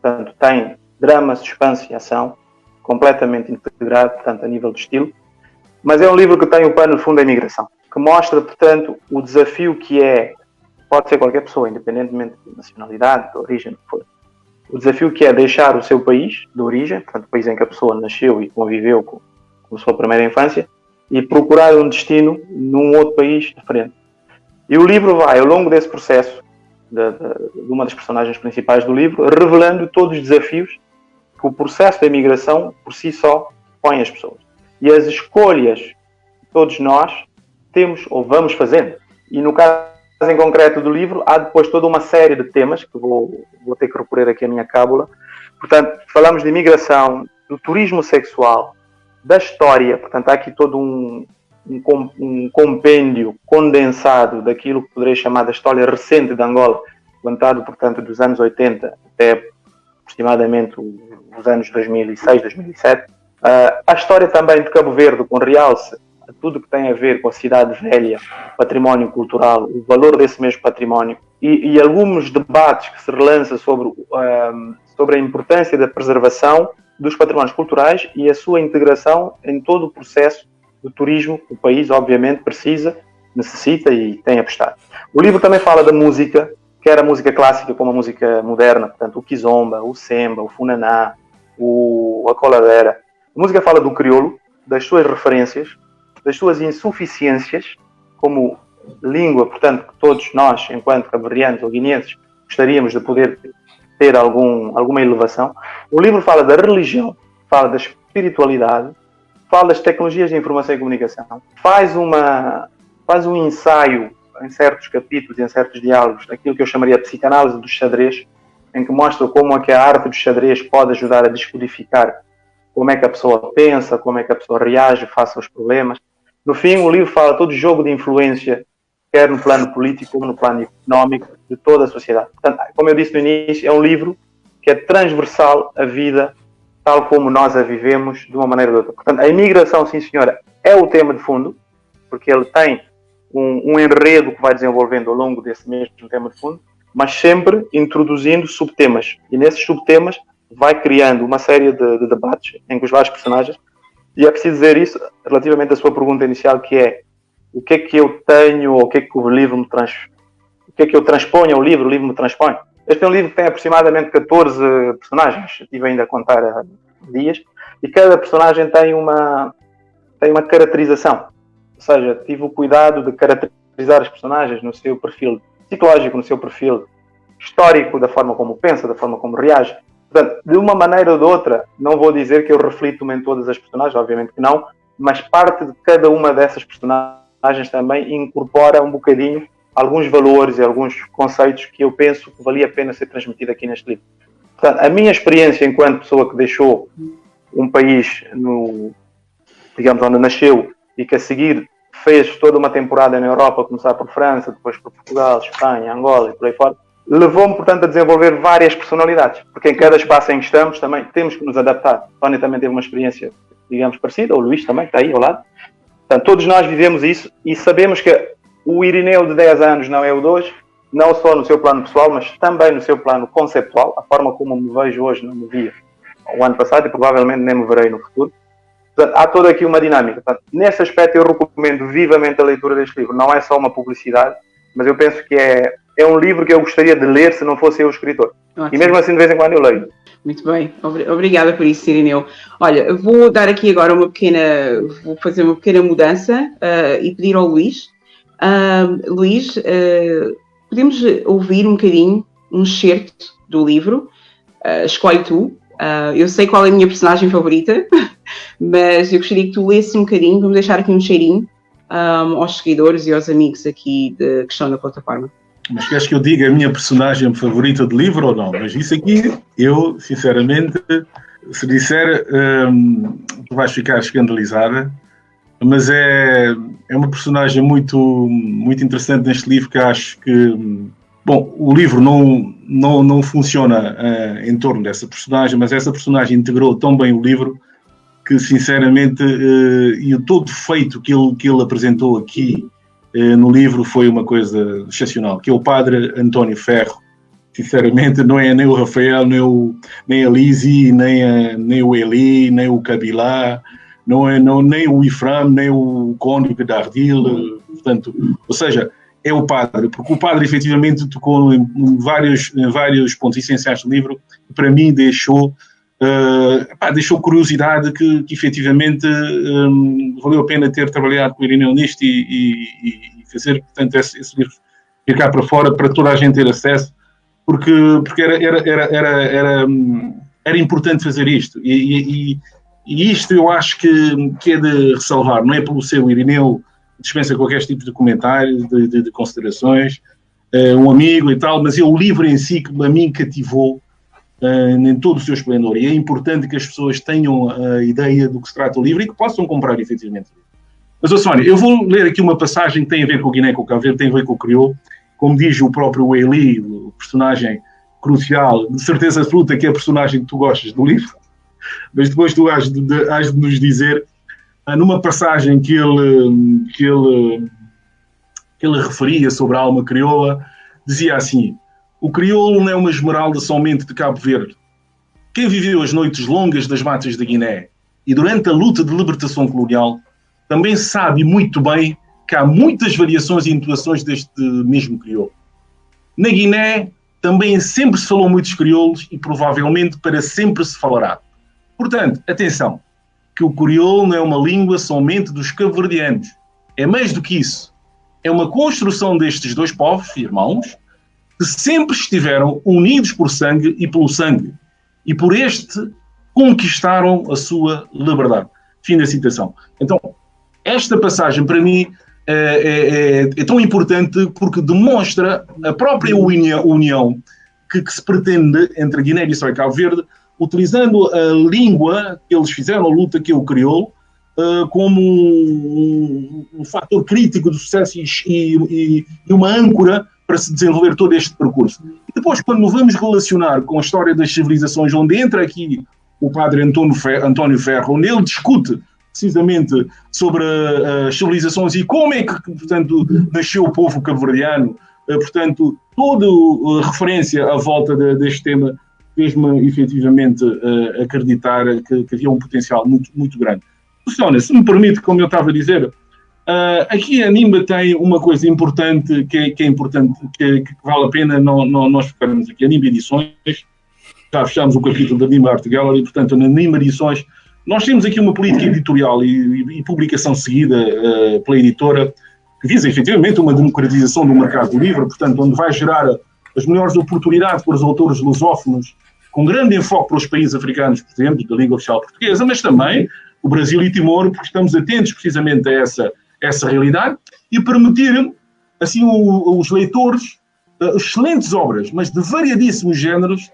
Portanto, tem drama, suspense e ação completamente integrado, portanto, a nível de estilo. Mas é um livro que tem o pano de fundo da imigração, que mostra, portanto, o desafio que é, pode ser qualquer pessoa, independentemente de nacionalidade, de origem, que for, o desafio que é deixar o seu país de origem, portanto, o país em que a pessoa nasceu e conviveu com, com a sua primeira infância, e procurar um destino num outro país diferente. E o livro vai, ao longo desse processo, de, de, de uma das personagens principais do livro, revelando todos os desafios que o processo da imigração, por si só, põe as pessoas. E as escolhas que todos nós temos ou vamos fazendo. E no caso em concreto do livro, há depois toda uma série de temas, que vou, vou ter que recorrer aqui a minha cábula. Portanto, falamos de imigração, do turismo sexual, da história, portanto, há aqui todo um, um, um compêndio condensado daquilo que poderia chamar da história recente de Angola, levantado, portanto, dos anos 80 até aproximadamente os anos 2006, 2007. Uh, a história também de Cabo Verde, com realce tudo que tem a ver com a cidade velha, património cultural, o valor desse mesmo património e, e alguns debates que se relançam sobre, uh, sobre a importância da preservação dos patrimónios culturais e a sua integração em todo o processo do turismo que o país, obviamente, precisa, necessita e tem apostado. O livro também fala da música, quer a música clássica como a música moderna, portanto, o kizomba, o semba, o funaná, o, a coladeira. A música fala do crioulo, das suas referências, das suas insuficiências como língua, portanto, que todos nós, enquanto cabrianos ou guineenses, gostaríamos de poder ter algum, alguma elevação. O livro fala da religião, fala da espiritualidade, fala das tecnologias de informação e comunicação, faz, uma, faz um ensaio em certos capítulos em certos diálogos daquilo que eu chamaria de psicanálise do xadrez, em que mostra como é que a arte do xadrez pode ajudar a descodificar como é que a pessoa pensa, como é que a pessoa reage face aos problemas. No fim, o livro fala todo jogo de influência, quer no plano político como no plano económico, de toda a sociedade. Portanto, como eu disse no início, é um livro que é transversal à vida tal como nós a vivemos de uma maneira ou de outra. Portanto, a imigração, sim senhora, é o tema de fundo, porque ele tem um, um enredo que vai desenvolvendo ao longo desse mesmo tema de fundo, mas sempre introduzindo subtemas. E nesses subtemas vai criando uma série de, de, debates em que os vários personagens, e é preciso dizer isso relativamente à sua pergunta inicial, que é o que é que eu tenho, ou o que é que o livro me trans, o que é que eu transponho ao livro, o livro me transpõe. Este é um livro que tem aproximadamente 14 personagens, estive ainda a contar há dias, e cada personagem tem uma, tem uma caracterização. Ou seja, tive o cuidado de caracterizar os personagens no seu perfil psicológico, no seu perfil histórico, da forma como pensa, da forma como reage. Portanto, de uma maneira ou de outra, não vou dizer que eu reflito-me em todas as personagens, obviamente que não, mas parte de cada uma dessas personagens também incorpora um bocadinho alguns valores e alguns conceitos que eu penso que valia a pena ser transmitido aqui neste livro. Portanto, a minha experiência enquanto pessoa que deixou um país no, digamos, onde nasceu e que a seguir fez toda uma temporada na Europa, começar por França, depois por Portugal, Espanha, Angola e por aí fora, levou-me, portanto, a desenvolver várias personalidades, porque em cada espaço em que estamos também temos que nos adaptar. Tony também teve uma experiência, digamos, parecida, o Luís também, está aí ao lado. Portanto, todos nós vivemos isso e sabemos que o Irineu de 10 anos não é o de hoje, não só no seu plano pessoal, mas também no seu plano conceptual, a forma como me vejo hoje não me via o ano passado e provavelmente nem me verei no futuro. Portanto, há toda aqui uma dinâmica. Portanto, nesse aspecto eu recomendo vivamente a leitura deste livro. Não é só uma publicidade, mas eu penso que é, é um livro que eu gostaria de ler se não fosse eu o escritor. Ótimo. E mesmo assim de vez em quando eu leio. Muito bem, obrigada por isso, Irineu. Olha, vou dar aqui agora uma pequena, vou fazer uma pequena mudança uh, e pedir ao Luís. Uh, Luís, uh, podemos ouvir um bocadinho, um excerto do livro. escolhe tu. eu sei qual é a minha personagem favorita, mas eu gostaria que tu lesse um bocadinho, vamos deixar aqui um cheirinho um, aos seguidores e aos amigos aqui de, que estão na plataforma. Mas queres que eu diga a minha personagem favorita de livro ou não? Mas isso aqui, eu, sinceramente, se disser, um, tu vais ficar escandalizada, mas é, é uma personagem muito, muito interessante neste livro que acho que. Bom, o livro não, não, não funciona uh, em torno dessa personagem, mas essa personagem integrou tão bem o livro que sinceramente, uh, e o todo feito que ele, que ele apresentou aqui no livro foi uma coisa excepcional, que é o padre António Ferro, sinceramente não é nem o Rafael, nem, o, nem a Lizzie, nem, a, nem o Eli, nem o Kabilá, não é não, nem o Ifram, nem o Cônigo da Ardil, portanto, ou seja, é o padre, porque o padre efetivamente tocou em, vários, em vários pontos essenciais do livro, que para mim deixou uh, pá, deixou curiosidade que, que efetivamente um, valeu a pena ter trabalhado com o Irineu nisto e, e, e fazer, portanto, esse, esse livro ir cá para fora para toda a gente ter acesso, porque, porque era, era, era, era, era, era importante fazer isto. E, e, e, isto eu acho que, que é de ressalvar, não é pelo seu Irineu dispensa qualquer tipo de comentários, de, de, de considerações, uh, um amigo e tal, mas é o livro em si que a mim cativou uh, em todo o seu esplendor. E é importante que as pessoas tenham a ideia do que se trata o livro e que possam comprar efetivamente. Mas, oh, Sónia, eu vou ler aqui uma passagem que tem a ver com o Guiné, com o Cabo Verde, tem a ver com o Crioulo. Como diz o próprio Eli, o personagem crucial, de certeza absoluta que é a personagem que tu gostas do livro, mas depois tu has de, de, has de nos dizer, uh, numa passagem que ele, que, ele, que ele referia sobre a alma crioula, dizia assim: o crioulo não é uma esmeralda somente de Cabo Verde. Quem viveu as noites longas das matas da Guiné e durante a luta de libertação colonial também sabe muito bem que há muitas variações e intuações deste mesmo crioulo. Na Guiné também sempre se falou muitos crioulos e provavelmente para sempre se falará. Portanto, atenção, que o crioulo não é uma língua somente dos cabo-verdianos. É mais do que isso. É uma construção destes dois povos, irmãos, que sempre estiveram unidos por sangue e pelo sangue. E por este conquistaram a sua liberdade. Fim da citação. Então, esta passagem, para mim, é, é, é, é tão importante porque demonstra a própria união que, que se pretende entre Guiné-Bissau e Cabo Verde, utilizando a língua que eles fizeram, a luta que eu criou, uh, como um, um, fator crítico do sucesso e, e, e, uma âncora para se desenvolver todo este percurso. E depois, quando vamos relacionar com a história das civilizações, onde entra aqui o padre António Ferro, onde ele discute precisamente sobre uh, as civilizações e como é que, portanto, nasceu o povo cabo-verdiano, uh, portanto, toda uh, referência à volta de, deste tema fez-me efetivamente acreditar que, havia um potencial muito, muito grande. Luciana, se me permite, como eu estava a dizer, aqui a NIMBA tem uma coisa importante que é, que é importante, que, que, vale a pena não, não, nós focarmos aqui. A NIMBA Edições, já fechamos o capítulo da NIMBA Art Gallery, portanto, na NIMBA Edições nós temos aqui uma política editorial e, e, e publicação seguida uh, pela editora que visa efetivamente uma democratização do mercado do livro, portanto, onde vai gerar as melhores oportunidades para os autores lusófonos, com grande enfoque para os países africanos, por exemplo, da língua oficial portuguesa, mas também o Brasil e Timor, porque estamos atentos precisamente a essa, essa realidade e permitir, assim, o, os leitores uh, excelentes obras, mas de variadíssimos géneros,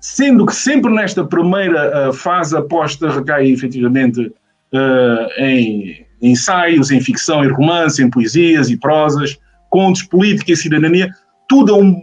sendo que sempre nesta primeira uh, fase aposta recai efetivamente uh, em ensaios, em ficção e romance, em poesias e prosas, contos, política e cidadania, tudo a um,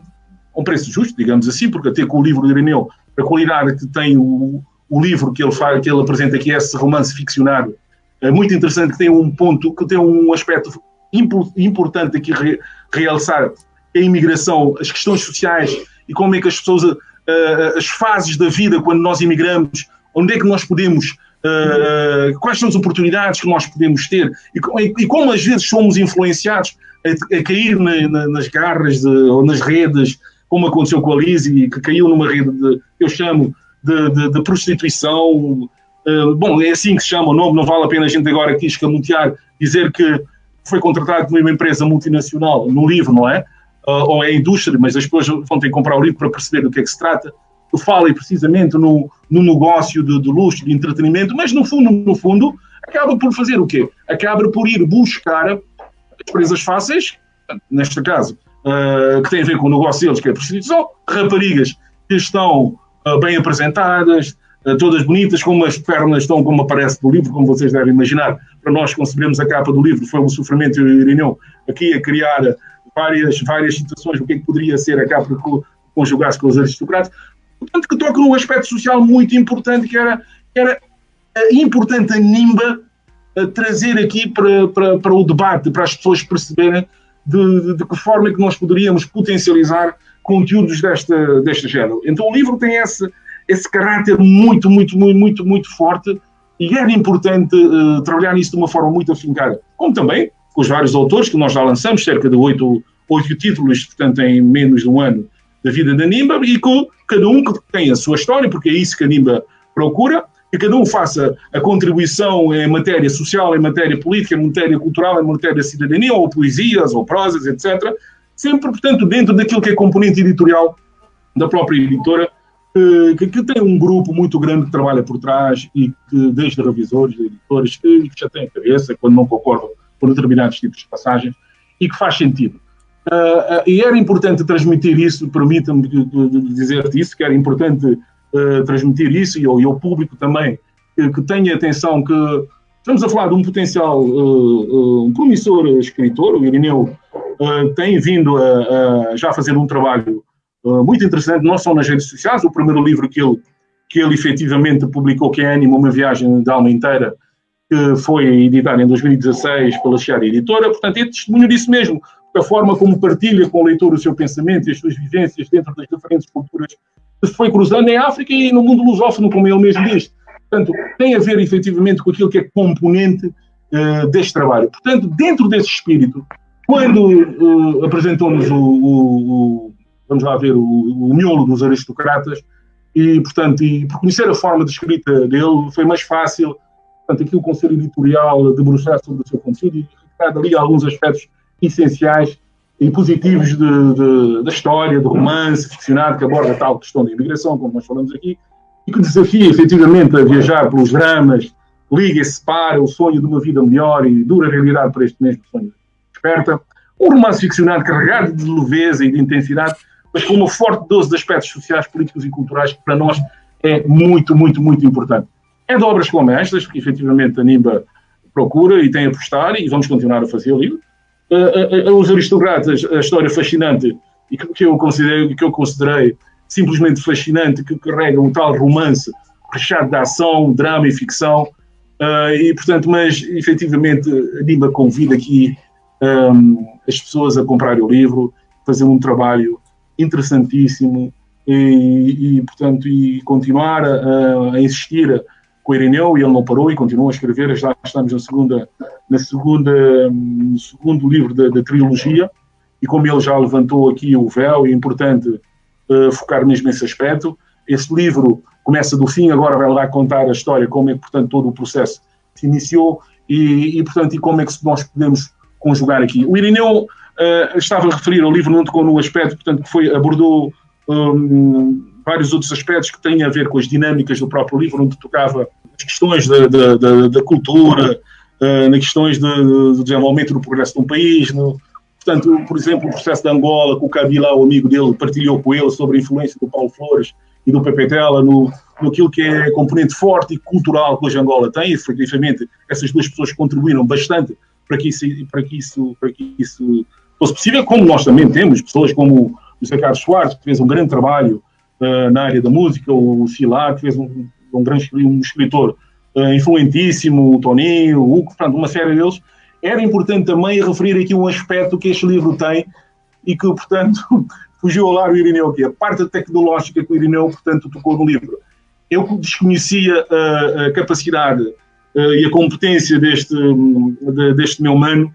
a um preço justo, digamos assim, porque até com o livro do Ireneu, a qualidade que tem o, o livro que ele, faz, que ele apresenta aqui, esse romance ficcionado, é muito interessante, que tem um ponto, que tem um aspecto importante aqui re, realçar, a imigração, as questões sociais e como é que as pessoas uh, as fases da vida quando nós imigramos, onde é que nós podemos, uh, quais são as oportunidades que nós podemos ter e, e como às vezes somos influenciados a, a cair na, na, nas garras de, ou nas redes, como aconteceu com a Lizzie, que caiu numa rede de, eu chamo, de, de, de prostituição. Bom, é assim que se chama o nome, não vale a pena a gente agora aqui escamotear, dizer que foi contratado por uma empresa multinacional no livro, não é? uh, ou é indústria, mas as pessoas vão ter que comprar o livro para perceber do que é que se trata. Eu falo precisamente no, no negócio de, de luxo, de entretenimento, mas no fundo, no fundo, acaba por fazer o quê? Acaba por ir buscar as presas fáceis, neste caso, uh, que tem a ver com o negócio deles, que é a prostituição, raparigas que estão uh, bem apresentadas, todas bonitas, com as pernas estão como aparece no livro, como vocês devem imaginar. Para nós concebemos a capa do livro, foi o sofrimento e o Irineu aqui a criar várias, várias situações, o que é que poderia ser a capa conjugar-se com os aristocratas. Portanto, que toca num aspecto social muito importante, que era, que era eh, importante a NIMBA a trazer aqui para, para, para o debate, para as pessoas perceberem de, de, de, que forma é que nós poderíamos potencializar conteúdos desta, deste género. Então o livro tem esse, esse caráter muito, muito, muito, muito, muito forte e era importante uh, trabalhar nisso de uma forma muito afincada. Como também com os vários autores que nós já lançamos, cerca de oito, oito títulos, portanto, em menos de um ano da vida da Nimba, e com cada um que tem a sua história, porque é isso que a Nimba procura, que cada um faça a contribuição em matéria social, em matéria política, em matéria cultural, em matéria de cidadania, ou poesias, ou prosas, etc. Sempre, portanto, dentro daquilo que é componente editorial da própria editora, que, que, tem um grupo muito grande que trabalha por trás e que, desde revisores, editores, que já têm cabeça, quando não concordam por determinados tipos de passagens e que faz sentido. Uh, uh, e era importante transmitir isso, permita-me dizer-te isso, que era importante uh, transmitir isso, e ao, e ao público também, que, que, tenha atenção que estamos a falar de um potencial, um promissor escritor, o Irineu tem vindo a, a, já fazer um trabalho muito interessante, não só nas redes sociais, o primeiro livro que ele, que ele efetivamente publicou, que é Anima, uma viagem de alma inteira, que foi editado em 2016 pela Chiara Editora, portanto, é testemunho disso mesmo, a forma como partilha com o leitor o seu pensamento e as suas vivências dentro das diferentes culturas que se foi cruzando em África e no mundo lusófono, como ele mesmo diz. Portanto, tem a ver efetivamente com aquilo que é componente uh, deste trabalho. Portanto, dentro desse espírito, quando uh, apresentou-nos o, o, vamos lá ver, o, o miolo dos aristocratas, e, portanto, e por conhecer a forma de escrita dele, foi mais fácil portanto, aqui o Conselho Editorial debruçar sobre o seu conteúdo e retirar ali alguns aspectos essenciais e positivos de, de, da história, do romance ficcionado que aborda tal questão da imigração, como nós falamos aqui, e que desafia efetivamente a viajar pelos dramas, liga e separa o sonho de uma vida melhor e dura realidade para este mesmo sonho. Desperta um romance ficcionado carregado de leveza e de intensidade, mas com uma forte dose de aspectos sociais, políticos e culturais que para nós é muito, muito, muito importante. É de obras como estas que efetivamente a NIMBA procura e tem a apostar e vamos continuar a fazer. Uh, uh, os aristocratas, a história fascinante e que, eu considerei, que eu considerei simplesmente fascinante, que carrega um tal romance recheado de ação, drama e ficção, uh, e portanto, mas efetivamente a NIMBA convida aqui um, as pessoas a comprarem o livro, fazer um trabalho interessantíssimo e, e portanto, e continuar a, a insistir com o Irineu, e ele não parou e continuou a escrever, já estamos na segunda, na segunda, no segundo livro da, da trilogia, e como ele já levantou aqui o véu, é importante uh, focar mesmo nesse aspecto. Esse livro começa do fim, agora vai lá contar a história, como é que, portanto, todo o processo se iniciou e, e portanto, e como é que nós podemos conjugar aqui. O Irineu uh, estava a referir ao livro, não tocou no aspecto, portanto, que foi, abordou um, vários outros aspectos que têm a ver com as dinâmicas do próprio livro, onde tocava as questões da, da, da, da cultura, uh, nas questões de, do desenvolvimento do progresso de um país, no, portanto, por exemplo, o processo de Angola, que o Kabila, o amigo dele, partilhou com ele sobre a influência do Paulo Flores e do Pepe Tela no, aquilo que é componente forte e cultural que hoje Angola tem, e efetivamente essas duas pessoas contribuíram bastante para que isso, para que isso, para que isso fosse possível, como nós também temos pessoas como o José Carlos Soares, que fez um grande trabalho uh, na área da música, o Silar, que fez um, um grande um escritor uh, influentíssimo, o Toninho, o Hugo, portanto, uma série deles. Era importante também referir aqui um aspecto que este livro tem e que, portanto, fugiu ao lar o Irineu, que é a parte tecnológica que o Irineu, portanto, tocou no livro. Eu desconhecia a, a capacidade e a competência deste, de, deste meu mano,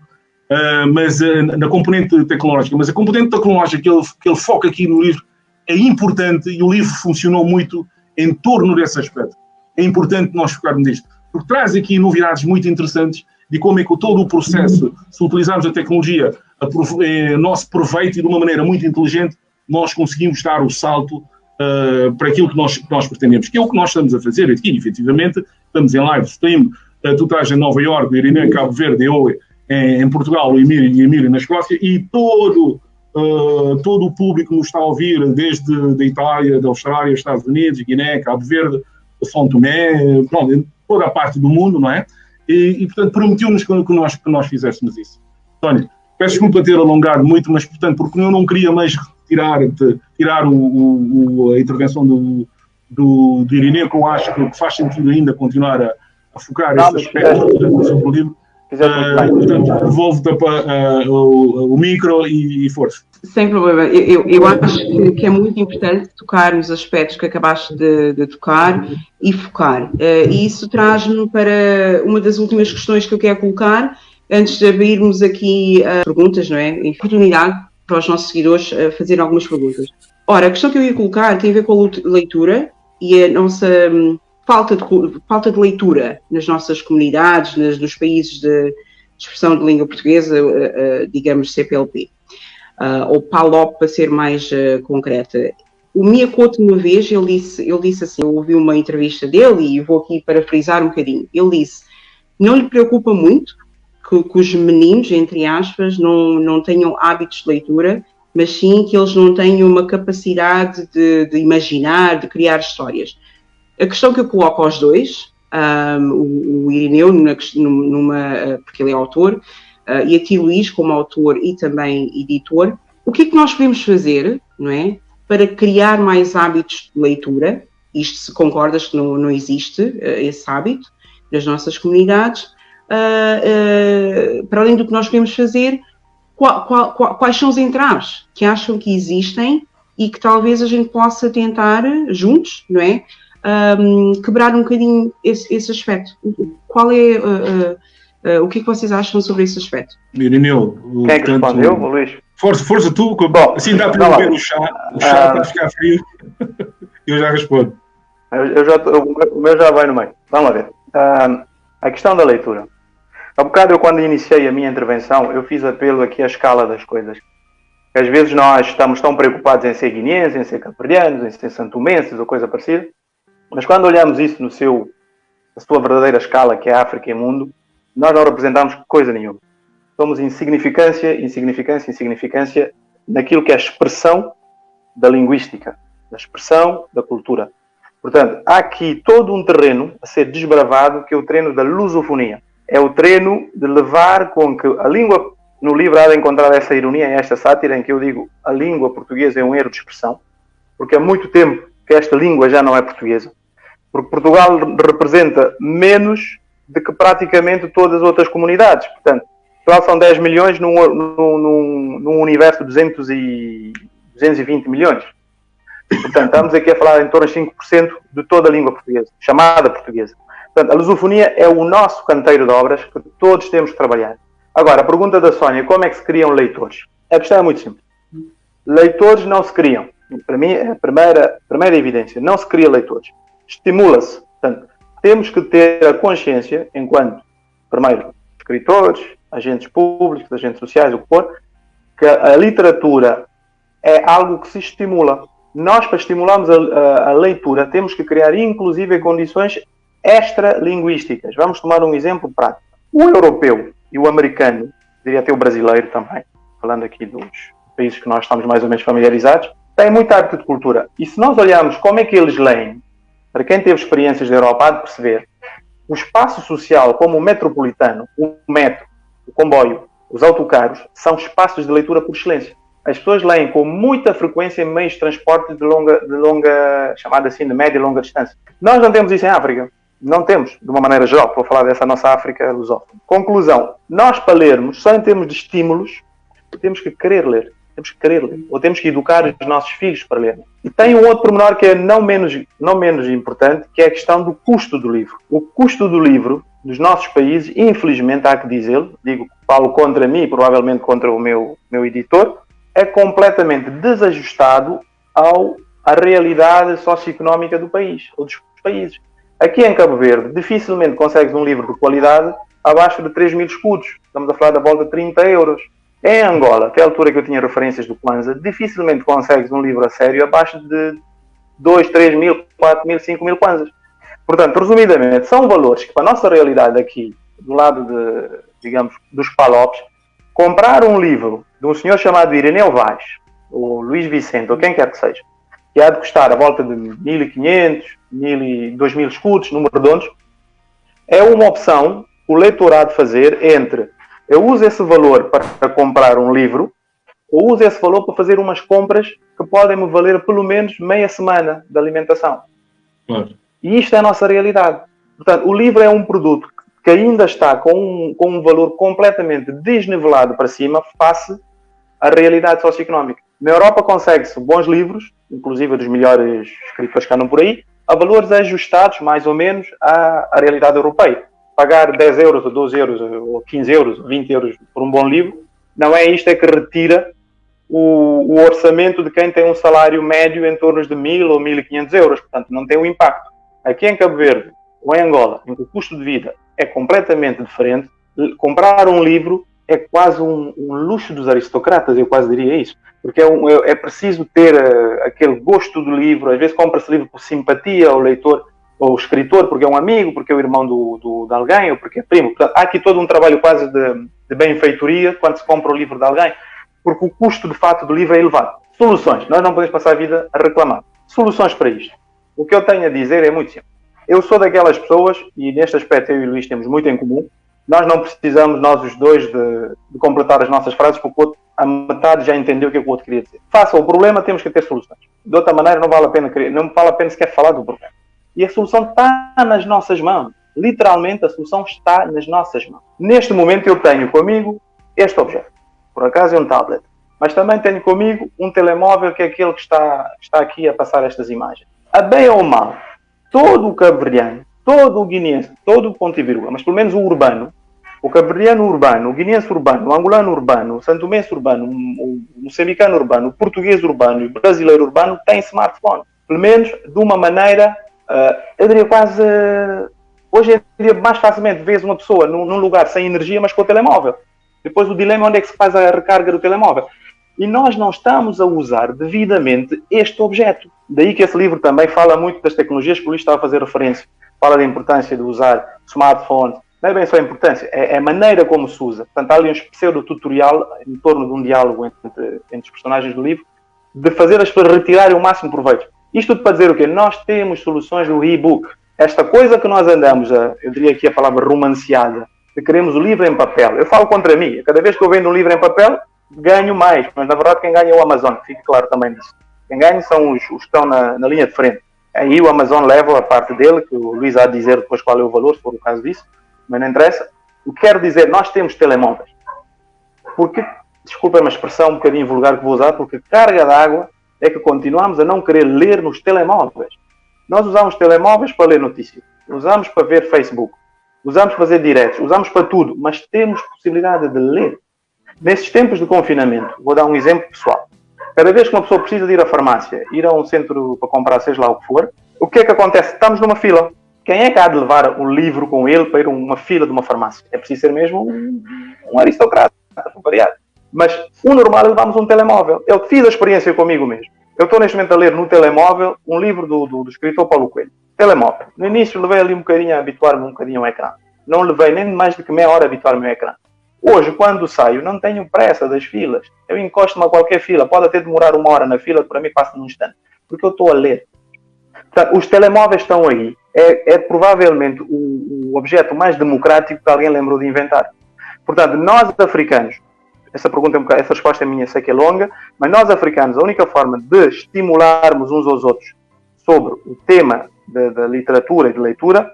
uh, mas uh, na componente tecnológica. Mas a componente tecnológica que ele, que ele foca aqui no livro é importante e o livro funcionou muito em torno desse aspecto. É importante nós focarmos nisto, porque traz aqui novidades muito interessantes de como é que todo o processo, se utilizarmos a tecnologia a, é, nosso proveito e de uma maneira muito inteligente, nós conseguimos dar o salto uh, para aquilo que nós, que nós pretendemos, que é o que nós estamos a fazer aqui, efetivamente, estamos em live stream, uh, tu estás em Nova Iorque, Irineu Cabo Verde, eu em, em Portugal, o Emílio e Emílio na Escócia, e todo, uh, todo o público nos está a ouvir, desde a Itália, da Austrália, Estados Unidos, Guiné, Cabo Verde, São Tomé, pronto, toda a parte do mundo, não é? E, e portanto, permitiu-nos que, que, nós, que nós fizéssemos isso. António, peço desculpa ter alongado muito, mas, portanto, porque eu não queria mais tirar, de, tirar o, o, a intervenção do, do, do Irineu, que eu acho que faz sentido ainda continuar a, a focar esse aspecto do livro. Uh, portanto, devolvo-te uh, o, o, micro e, e, força. Sem problema. Eu, eu acho que, que, é muito importante tocar nos aspectos que acabaste de, de tocar e focar. Uh, e isso traz-me para uma das últimas questões que eu quero colocar, antes de abrirmos aqui uh, perguntas, não é? Oportunidade para os nossos seguidores uh, fazerem algumas perguntas. Ora, a questão que eu ia colocar tem a ver com a leitura e a nossa. Um, falta de, falta de leitura nas nossas comunidades, nas, nos países de expressão de língua portuguesa, uh, uh, digamos CPLP, uh, ou PALOP para ser mais concreta. O Miyakoto, uma vez, ele disse, ele disse assim, eu ouvi uma entrevista dele e vou aqui para frisar um bocadinho, ele disse, não lhe preocupa muito que, que os meninos, entre aspas, não, não tenham hábitos de leitura, mas sim que eles não tenham uma capacidade de, de imaginar, de criar histórias a questão que eu coloco aos dois, um, o, o, Irineu, numa, numa, porque ele é autor, uh, e aqui Luís como autor e também editor, o que é que nós podemos fazer, não é, para criar mais hábitos de leitura? Isto se concordas que não, não existe uh, esse hábito nas nossas comunidades. Uh, para além do que nós podemos fazer, qual, qual, qual, quais são os entraves que acham que existem e que talvez a gente possa tentar juntos, não é? Um, quebrar um bocadinho esse, esse aspecto. Qual é uh, uh, uh, o que, é que vocês acham sobre esse aspecto? Irineu, quem é que respondeu, Luís? Força, força tu, Bom, assim dá para beber o chá, o chá está a ficar frio. eu já respondo. Eu, eu já, o meu já vai no meio. Vamos lá ver. A questão da leitura. Há bocado eu, quando iniciei a minha intervenção, eu fiz apelo aqui à escala das coisas. Às vezes nós estamos tão preocupados em ser guineenses, em ser caprianos, em ser santomenses ou coisa parecida, mas quando olhamos isso no seu, na sua verdadeira escala, que é África e mundo, nós não representamos coisa nenhuma. Somos insignificância, insignificância, insignificância naquilo que é a expressão da linguística, da expressão da cultura. Portanto, há aqui todo um terreno a ser desbravado, que é o treino da lusofonia. É o treino de levar com que a língua, no livro há de encontrar essa ironia esta sátira em que eu digo a língua portuguesa é um erro de expressão, porque há muito tempo que esta língua já não é portuguesa, porque Portugal representa menos do que praticamente todas as outras comunidades. Portanto, Portugal são 10 milhões num, num, num universo de 200 e, 220 milhões. Portanto, estamos aqui a falar em torno de 5% de toda a língua portuguesa, chamada portuguesa. Portanto, a lusofonia é o nosso canteiro de obras que todos temos que trabalhar. Agora, a pergunta da Sónia, como é que se criam leitores? A questão é muito simples. Leitores não se criam. Para mim, é a primeira, a primeira evidência. Não se cria leitores. Estimula-se. Portanto, temos que ter a consciência, enquanto, primeiro, escritores, agentes públicos, agentes sociais, o que for, que a literatura é algo que se estimula. Nós, para estimularmos a, a, a leitura, temos que criar, inclusive, condições extralinguísticas. Vamos tomar um exemplo prático. O europeu e o americano, diria até o brasileiro também, falando aqui dos países que nós estamos mais ou menos familiarizados, têm muita arte de cultura. E se nós olharmos como é que eles leem, para quem teve experiências da Europa, há de perceber, o espaço social, como o metropolitano, o metro, o comboio, os autocarros, são espaços de leitura por excelência. As pessoas leem com muita frequência meios de transporte de longa, de longa, chamada assim, de média e longa distância. Nós não temos isso em África. Não temos, de uma maneira geral, vou falar dessa nossa África lusófona. Conclusão, nós para lermos, só em termos de estímulos, temos que querer ler. Temos que querer ler. Ou temos que educar os nossos filhos para ler. E tem um outro pormenor que é não menos, não menos importante, que é a questão do custo do livro. O custo do livro, nos nossos países, infelizmente há que dizê-lo, digo, falo contra mim provavelmente contra o meu, meu editor, é completamente desajustado ao, à realidade socioeconómica do país, ou dos países. Aqui em Cabo Verde, dificilmente consegues um livro de qualidade abaixo de 3 mil escudos. Estamos a falar da volta de 30 euros. Em Angola, até a altura que eu tinha referências do Kwanzaa, dificilmente consegues um livro a sério abaixo de 2, 3 mil, 4 mil, 5 mil Kwanzas. Portanto, resumidamente, são valores que, para a nossa realidade aqui, do lado de, digamos, dos palopes, comprar um livro de um senhor chamado Ireneu Vaz, ou Luís Vicente, ou quem quer que seja, que há de custar a volta de 1.500, 2.000 escudos, números redondos, é uma opção o leitor há de fazer entre eu uso esse valor para comprar um livro ou uso esse valor para fazer umas compras que podem me valer pelo menos meia semana de alimentação. Claro. E isto é a nossa realidade. Portanto, o livro é um produto que ainda está com um, com um valor completamente desnivelado para cima face à realidade socioeconómica. Na Europa consegue-se bons livros, inclusive dos melhores escritores que andam por aí, a valores ajustados mais ou menos à, à realidade europeia. Pagar 10 euros, ou 12 euros, ou 15 euros, ou 20 euros por um bom livro, não é isto é que retira o, o orçamento de quem tem um salário médio em torno de 1.000 ou 1.500 euros. Portanto, não tem o um impacto. Aqui em Cabo Verde ou em Angola, em que o custo de vida é completamente diferente, comprar um livro é quase um, um, luxo dos aristocratas, eu quase diria isso, porque é, um, é, é preciso ter uh, aquele gosto do livro, às vezes compra-se livro por simpatia ao leitor ou escritor, porque é um amigo, porque é o irmão do, do, de alguém, ou porque é primo. Portanto, há aqui todo um trabalho quase de, de benfeitoria quando se compra o livro de alguém, porque o custo de fato do livro é elevado. Soluções, nós não podemos passar a vida a reclamar. Soluções para isto. O que eu tenho a dizer é muito simples. Eu sou daquelas pessoas, e neste aspecto eu e o Luís temos muito em comum, nós não precisamos, nós os dois, de, de completar as nossas frases, porque o outro, a metade já entendeu o que, é que o outro queria dizer. Faça o problema, temos que ter soluções. De outra maneira, não vale a pena, não vale a pena sequer falar do problema. E a solução está nas nossas mãos. Literalmente, a solução está nas nossas mãos. Neste momento, eu tenho comigo este objeto. Por acaso é um tablet. Mas também tenho comigo um telemóvel, que é aquele que está, está aqui a passar estas imagens. A bem ou mal, todo o cabo todo o guineense, todo o ponto e vírgula, mas pelo menos o urbano, o cabo urbano, o guineense urbano, o angolano urbano, o santomense urbano, o moçambicano urbano, o português urbano e o brasileiro urbano têm smartphone. Pelo menos de uma maneira, eu diria quase uh, Hoje em dia, mais facilmente vês uma pessoa num, num lugar sem energia, mas com o telemóvel. Depois o dilema é onde é que se faz a recarga do telemóvel. E nós não estamos a usar devidamente este objeto. Daí que esse livro também fala muito das tecnologias que o Luís estava a fazer referência. Fala da importância de usar smartphones. Não é bem só a importância, é, é a maneira como se usa. Portanto, há ali um pseudo-tutorial em torno de um diálogo entre, entre os personagens do livro, de fazer as pessoas retirarem o máximo proveito. Isto tudo para dizer o quê? Nós temos soluções no e-book. Esta coisa que nós andamos, a, eu diria aqui a palavra romanceada, de queremos o livro em papel. Eu falo contra mim. Cada vez que eu vendo um livro em papel, ganho mais. Mas na verdade quem ganha é o Amazon, fique claro também disso. Quem ganha são os, os que estão na, na, linha de frente. Aí o Amazon leva a parte dele, que o Luís há de dizer depois qual é o valor, se for o caso disso, mas não interessa. O que quero dizer, nós temos telemóveis. Porque, desculpem a expressão um bocadinho vulgar que vou usar, porque carga d'água é que continuamos a não querer ler nos telemóveis. Nós usamos telemóveis para ler notícias, usamos para ver Facebook, usamos para fazer diretos, usamos para tudo, mas temos possibilidade de ler. Nesses tempos de confinamento, vou dar um exemplo pessoal. Cada vez que uma pessoa precisa de ir à farmácia, ir a um centro para comprar seja lá o que for, o que é que acontece? Estamos numa fila. Quem é que há de levar um livro com ele para ir a uma fila de uma farmácia? É preciso ser mesmo um, um aristocrata, variar. Mas o normal é levarmos um telemóvel. Eu fiz a experiência comigo mesmo. Eu estou neste momento a ler no telemóvel um livro do, do, do escritor Paulo Coelho. Telemóvel. No início levei ali um bocadinho a habituar-me um bocadinho ao ecrã. Não levei nem mais do que meia hora a habituar-me ao ecrã. Hoje, quando saio, não tenho pressa das filas. Eu encosto-me a qualquer fila. Pode até demorar uma hora na fila, para mim passa num instante. Porque eu estou a ler. Portanto, os telemóveis estão aí. É, é provavelmente o, o, objeto mais democrático que alguém lembrou de inventar. Portanto, nós africanos, essa pergunta é um essa resposta é minha, sei que é longa, mas nós africanos, a única forma de estimularmos uns aos outros sobre o tema da literatura e de leitura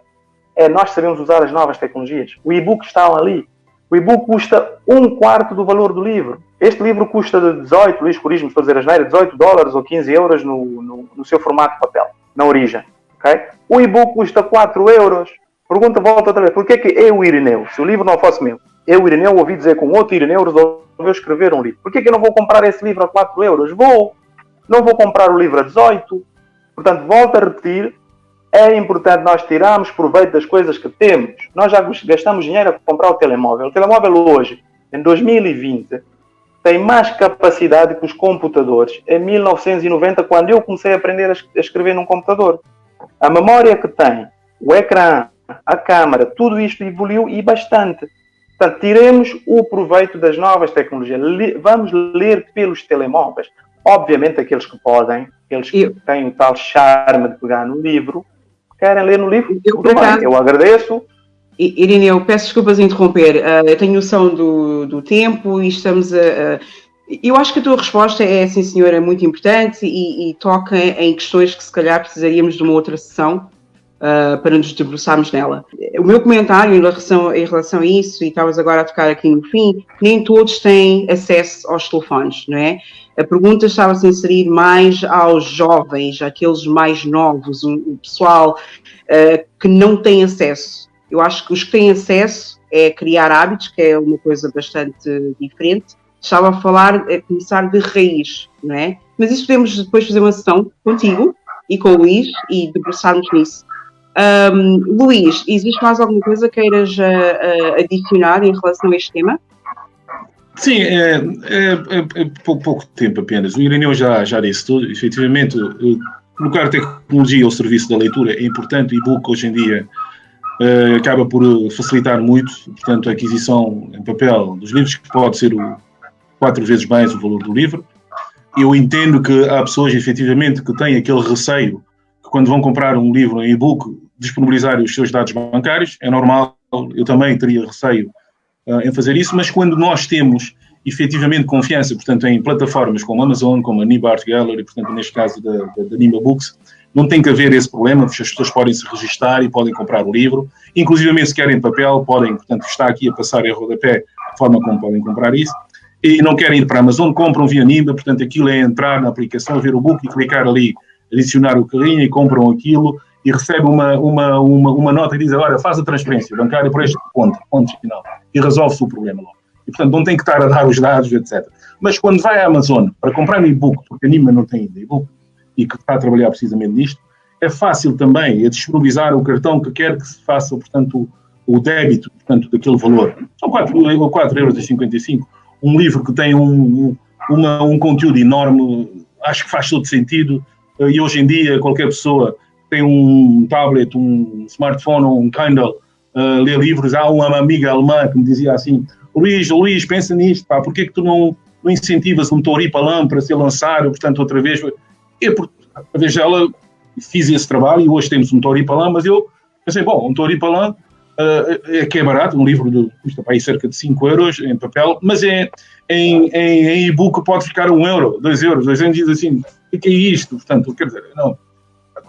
é nós sabemos usar as novas tecnologias. O e-book está ali. O e-book custa um quarto do valor do livro. Este livro custa de 18, Luís Corismo, estou a dizer asneira, 18 dólares ou 15 euros no, no, no seu formato de papel, na origem. Okay? O e-book custa 4 euros. Pergunta, volta outra vez, porquê é que eu, Irineu, se o livro não fosse meu, eu, Irineu, ouvi dizer com outro Irineu resolveu escrever um livro. Porquê é que eu não vou comprar esse livro a 4 euros? Vou. Não vou comprar o livro a 18. Portanto, volto a repetir, é importante nós tirarmos proveito das coisas que temos. Nós já gastamos dinheiro a comprar o telemóvel. O telemóvel hoje, em 2020, tem mais capacidade que os computadores em 1990, quando eu comecei a aprender a escrever num computador. A memória que tem, o ecrã, a câmara, tudo isto evoluiu e bastante. Portanto, tiremos o proveito das novas tecnologias. Vamos ler pelos telemóveis. Obviamente, aqueles que podem, aqueles que eu... têm o tal charme de pegar no livro, querem ler no livro, eu, tudo bem, eu agradeço. Irene, eu peço desculpas interromper. Uh, eu tenho noção do, do tempo e estamos a, a, Eu acho que a tua resposta é, sim senhora, muito importante e, e, toca em questões que se calhar precisaríamos de uma outra sessão uh, para nos debruçarmos nela. O meu comentário em relação, em relação a isso, e estavas agora a tocar aqui no fim, nem todos têm acesso aos telefones, não é? A pergunta estava a se inserir mais aos jovens, aqueles mais novos, o, pessoal uh, que não tem acesso. Eu acho que os que têm acesso é criar hábitos, que é uma coisa bastante diferente. Estava a falar, a começar de raiz, não é? Mas isso podemos depois fazer uma sessão contigo e com o Luís e debruçarmos nisso. Um, Luís, existe mais alguma coisa que queiras uh, adicionar em relação a este tema? Sim, é, é, é, é pouco, pouco, tempo apenas. O Irineu já, já disse tudo. Efetivamente, colocar tecnologia ao serviço da leitura é importante. O e-book hoje em dia uh, acaba por facilitar muito, portanto, a aquisição em papel dos livros, que pode ser o, quatro vezes mais o valor do livro. Eu entendo que há pessoas, efetivamente, que têm aquele receio que quando vão comprar um livro em e-book, disponibilizar os seus dados bancários. É normal, eu também teria receio uh, em fazer isso, mas quando nós temos efetivamente confiança, portanto, em plataformas como Amazon, como a Nibart Gallery, portanto, neste caso da, da, da Nima Books, não tem que haver esse problema, as pessoas podem se registrar e podem comprar o livro, inclusive se querem papel, podem, portanto, está aqui a passar em rodapé a forma como podem comprar isso, e não querem ir para a Amazon, compram via Nima, portanto, aquilo é entrar na aplicação, ver o book e clicar ali, adicionar o carrinho e compram aquilo, e recebe uma, uma, uma, uma nota e diz, olha, faz a transferência bancária por este ponto, ponto final, e resolve-se o problema logo. E, portanto, não tem que estar a dar os dados, etc. Mas quando vai à Amazon para comprar um e-book, porque a Nima não tem ainda e-book, e que está a trabalhar precisamente nisto, é fácil também é disponibilizar o cartão que quer que se faça, portanto, o, débito portanto, daquele valor. São 4,55 euros. Um livro que tem um, uma, um conteúdo enorme, acho que faz todo sentido. E hoje em dia, qualquer pessoa tem um tablet, um smartphone, um Kindle, uh, lê livros. Há uma amiga alemã que me dizia assim: Luís, Luís, pensa nisto, pá, porquê que tu não, não incentivas um Tori Palam para ser lançado, portanto, outra vez? Eu, por, através dela, fiz esse trabalho e hoje temos um Tori Palam, mas eu pensei, bom, um Tori Palam uh, é que é barato, um livro de, custa para aí cerca de 5 euros em papel, mas é, em, em, em e-book pode ficar 1 euro, 2 euros, 2 euros, diz assim, o que é isto? Portanto, quer dizer, não,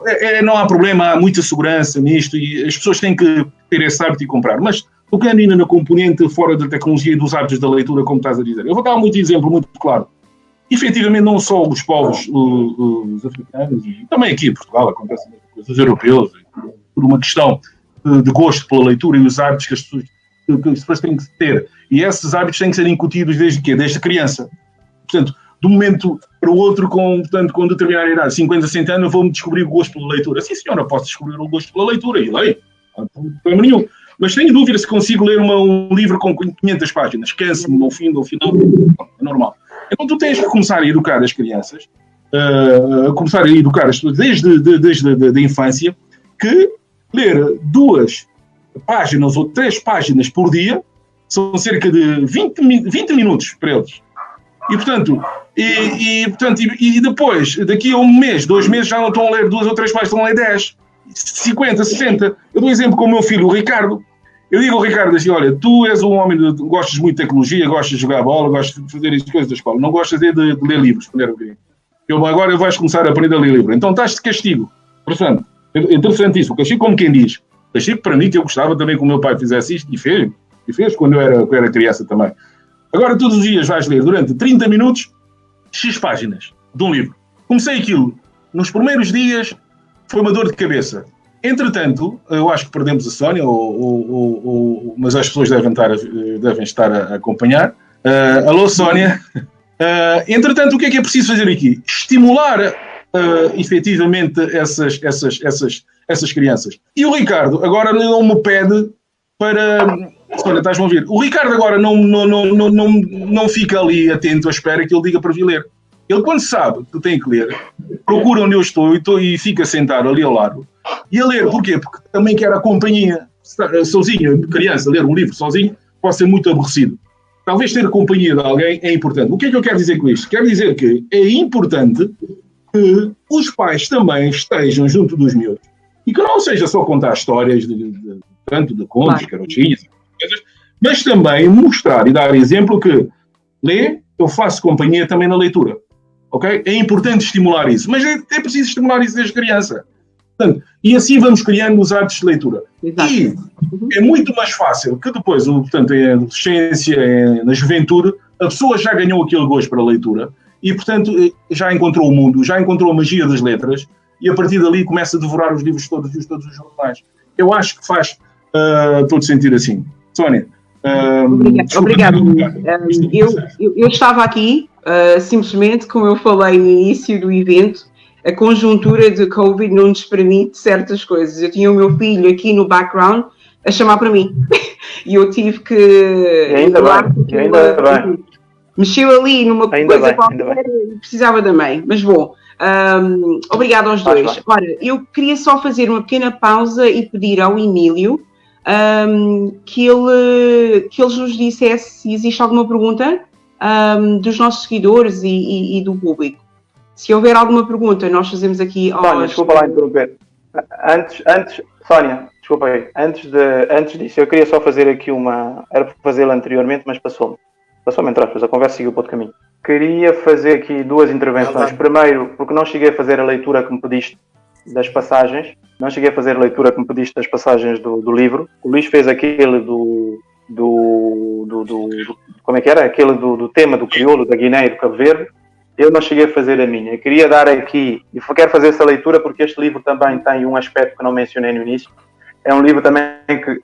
é, é, não há problema, há muita segurança nisto e as pessoas têm que ter esse hábito e comprar, mas tocando ainda na componente fora da tecnologia e dos hábitos da leitura, como estás a dizer. Eu vou dar um exemplo muito claro. Efetivamente, não só os povos os, africanos, e também aqui em Portugal acontece os europeus, por uma questão de, gosto pela leitura e os hábitos que as pessoas, que as pessoas têm que ter. E esses hábitos têm que ser incutidos desde quê? Desde criança. Portanto, de um momento para o outro, com, portanto, com determinada idade, 50, 60 anos, vou-me descobrir o gosto pela leitura. Sim, senhora, posso descobrir o gosto pela leitura, e leio, não tem problema nenhum. Mas tenho dúvida se consigo ler uma, um livro com 500 páginas. Esquece-me no fim, no final. É normal. Então tu tens que começar a educar as crianças, uh, começar a educar as pessoas desde, de, desde a de, infância, que ler duas páginas ou três páginas por dia são cerca de 20, 20 minutos para eles. E portanto, e, e, portanto e, e, depois, daqui a um mês, dois meses, já não estão a ler duas ou três páginas, estão a ler 10, 50, 60. Eu dou um exemplo com o meu filho, o Ricardo. Eu digo ao Ricardo assim: olha, tu és um homem, gostas muito de tecnologia, gostas de jogar bola, gostas de fazer as coisas da escola, não gostas de, de, de ler livros, eu, agora vais começar a aprender a ler livro. Então estás de castigo. Portanto, é interessantíssimo. Castigo, como quem diz. Castigo para mim, que eu gostava também que o meu pai fizesse isto, e fez, e fez quando eu era, quando eu era criança também. Agora, todos os dias vais ler durante 30 minutos, X páginas de um livro. Comecei aquilo. Nos primeiros dias foi uma dor de cabeça. Entretanto, eu acho que perdemos a Sónia, ou, ou, ou, mas as pessoas devem estar, devem estar a acompanhar. Uh, alô, Sónia. Uh, entretanto, o que é que é preciso fazer aqui? Estimular uh, efetivamente essas, essas, essas, essas crianças. E o Ricardo agora não me pede para. Estás-me a ouvir? O Ricardo agora não, não, não, não, não, não fica ali atento à espera que ele diga para vir ler. Ele, quando sabe que tem que ler, procura onde eu estou e, estou, e fica sentado ali ao lado e a ler. Porquê? Porque também quer a companhia. Sozinho, criança, ler um livro sozinho pode ser muito aborrecido. Talvez ter a companhia de alguém é importante. O que é que eu quero dizer com isto? Quero dizer que é importante que os pais também estejam junto dos miúdos. E que não seja só contar histórias de, de, de tanto de contos, claro. carotinhas, mas também mostrar e dar exemplo que lê, eu faço companhia também na leitura. Ok? É importante estimular isso, mas é, é preciso estimular isso desde criança. Portanto, e assim vamos criando os hábitos de leitura. Exato. E é muito mais fácil que depois, portanto, em adolescência, na juventude, a pessoa já ganhou aquele gosto para a leitura e, portanto, já encontrou o mundo, já encontrou a magia das letras e a partir dali começa a devorar os livros todos e todos os jornais. Eu acho que faz uh, todo sentido assim. Sónia. Uh, Obrigado. Uh, eu, eu, eu, estava aqui, simplesmente, como eu falei no início do evento, a conjuntura de Covid não nos permite certas coisas. Eu tinha o meu filho aqui no background a chamar para mim. e eu tive que. E ainda bem, e ainda bem. Mexeu ali numa ainda coisa bem, qualquer e precisava da mãe. Mas bom, um, obrigado aos dois. Ora, eu queria só fazer uma pequena pausa e pedir ao Emílio um, que, ele, que ele nos dissesse se existe alguma pergunta um, dos nossos seguidores e, e, e, do público. Se houver alguma pergunta, nós fazemos aqui. Sónia, aos... desculpa lá interromper. Antes, antes, Sónia, desculpa aí, antes, de, antes disso, eu queria só fazer aqui uma. Era para fazê-la anteriormente, mas passou-me. Passou-me entre aspas, a conversa seguiu para outro caminho. Queria fazer aqui duas intervenções. Primeiro, porque não cheguei a fazer a leitura que me pediste das passagens, não cheguei a fazer a leitura que me pediste das passagens do, do livro. O Luís fez aquele do, do, do, do, como é que era? Aquele do, do tema do crioulo, da Guiné e do Cabo Verde eu não cheguei a fazer a minha. Eu queria dar aqui, e quero fazer essa leitura porque este livro também tem um aspecto que não mencionei no início. É um livro também que,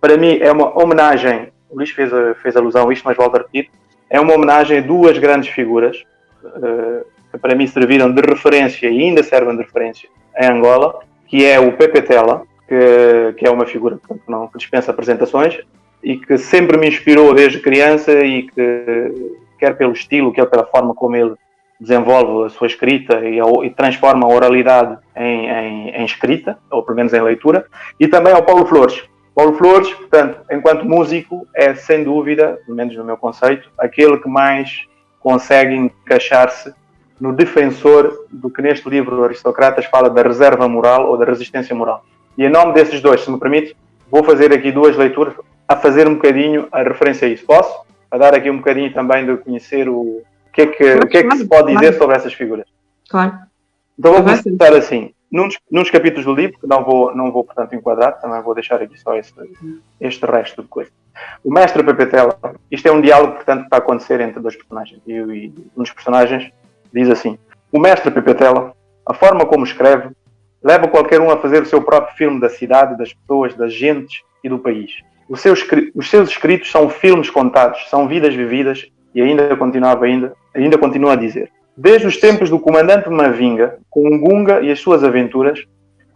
para mim, é uma homenagem. O Luís fez, fez alusão a isto, mas volto a repetir. É uma homenagem a duas grandes figuras uh, que, para mim, serviram de referência e ainda servem de referência em Angola, que é o Pepe Tela, que, que é uma figura portanto, não, que dispensa apresentações e que sempre me inspirou desde criança e que, quer pelo estilo, quer pela forma como ele desenvolve a sua escrita e, e transforma a oralidade em, em, em, escrita, ou pelo menos em leitura, e também ao Paulo Flores. Paulo Flores, portanto, enquanto músico, é sem dúvida, pelo menos no meu conceito, aquele que mais consegue encaixar-se no defensor do que neste livro Aristocratas fala da reserva moral ou da resistência moral. E em nome desses dois, se me permite, vou fazer aqui duas leituras a fazer um bocadinho a referência a isso. Posso? A dar aqui um bocadinho também de conhecer o, que é que, claro, o que, é que se pode dizer sobre essas figuras. Claro. Então vou começar assim. Num dos, num dos, capítulos do livro, que não vou, não vou portanto enquadrar, também vou deixar aqui só este, este resto de coisa. O mestre Pepetela, isto é um diálogo, portanto, que está a acontecer entre dois personagens. E, e um dos personagens diz assim: O mestre Pepetela, a forma como escreve, leva qualquer um a fazer o seu próprio filme da cidade, das pessoas, das gentes e do país. Os seus, os seus escritos são filmes contados, são vidas vividas, e ainda continuava ainda, ainda continua a dizer. Desde os tempos do comandante Mavinga, com o Gunga e as suas aventuras,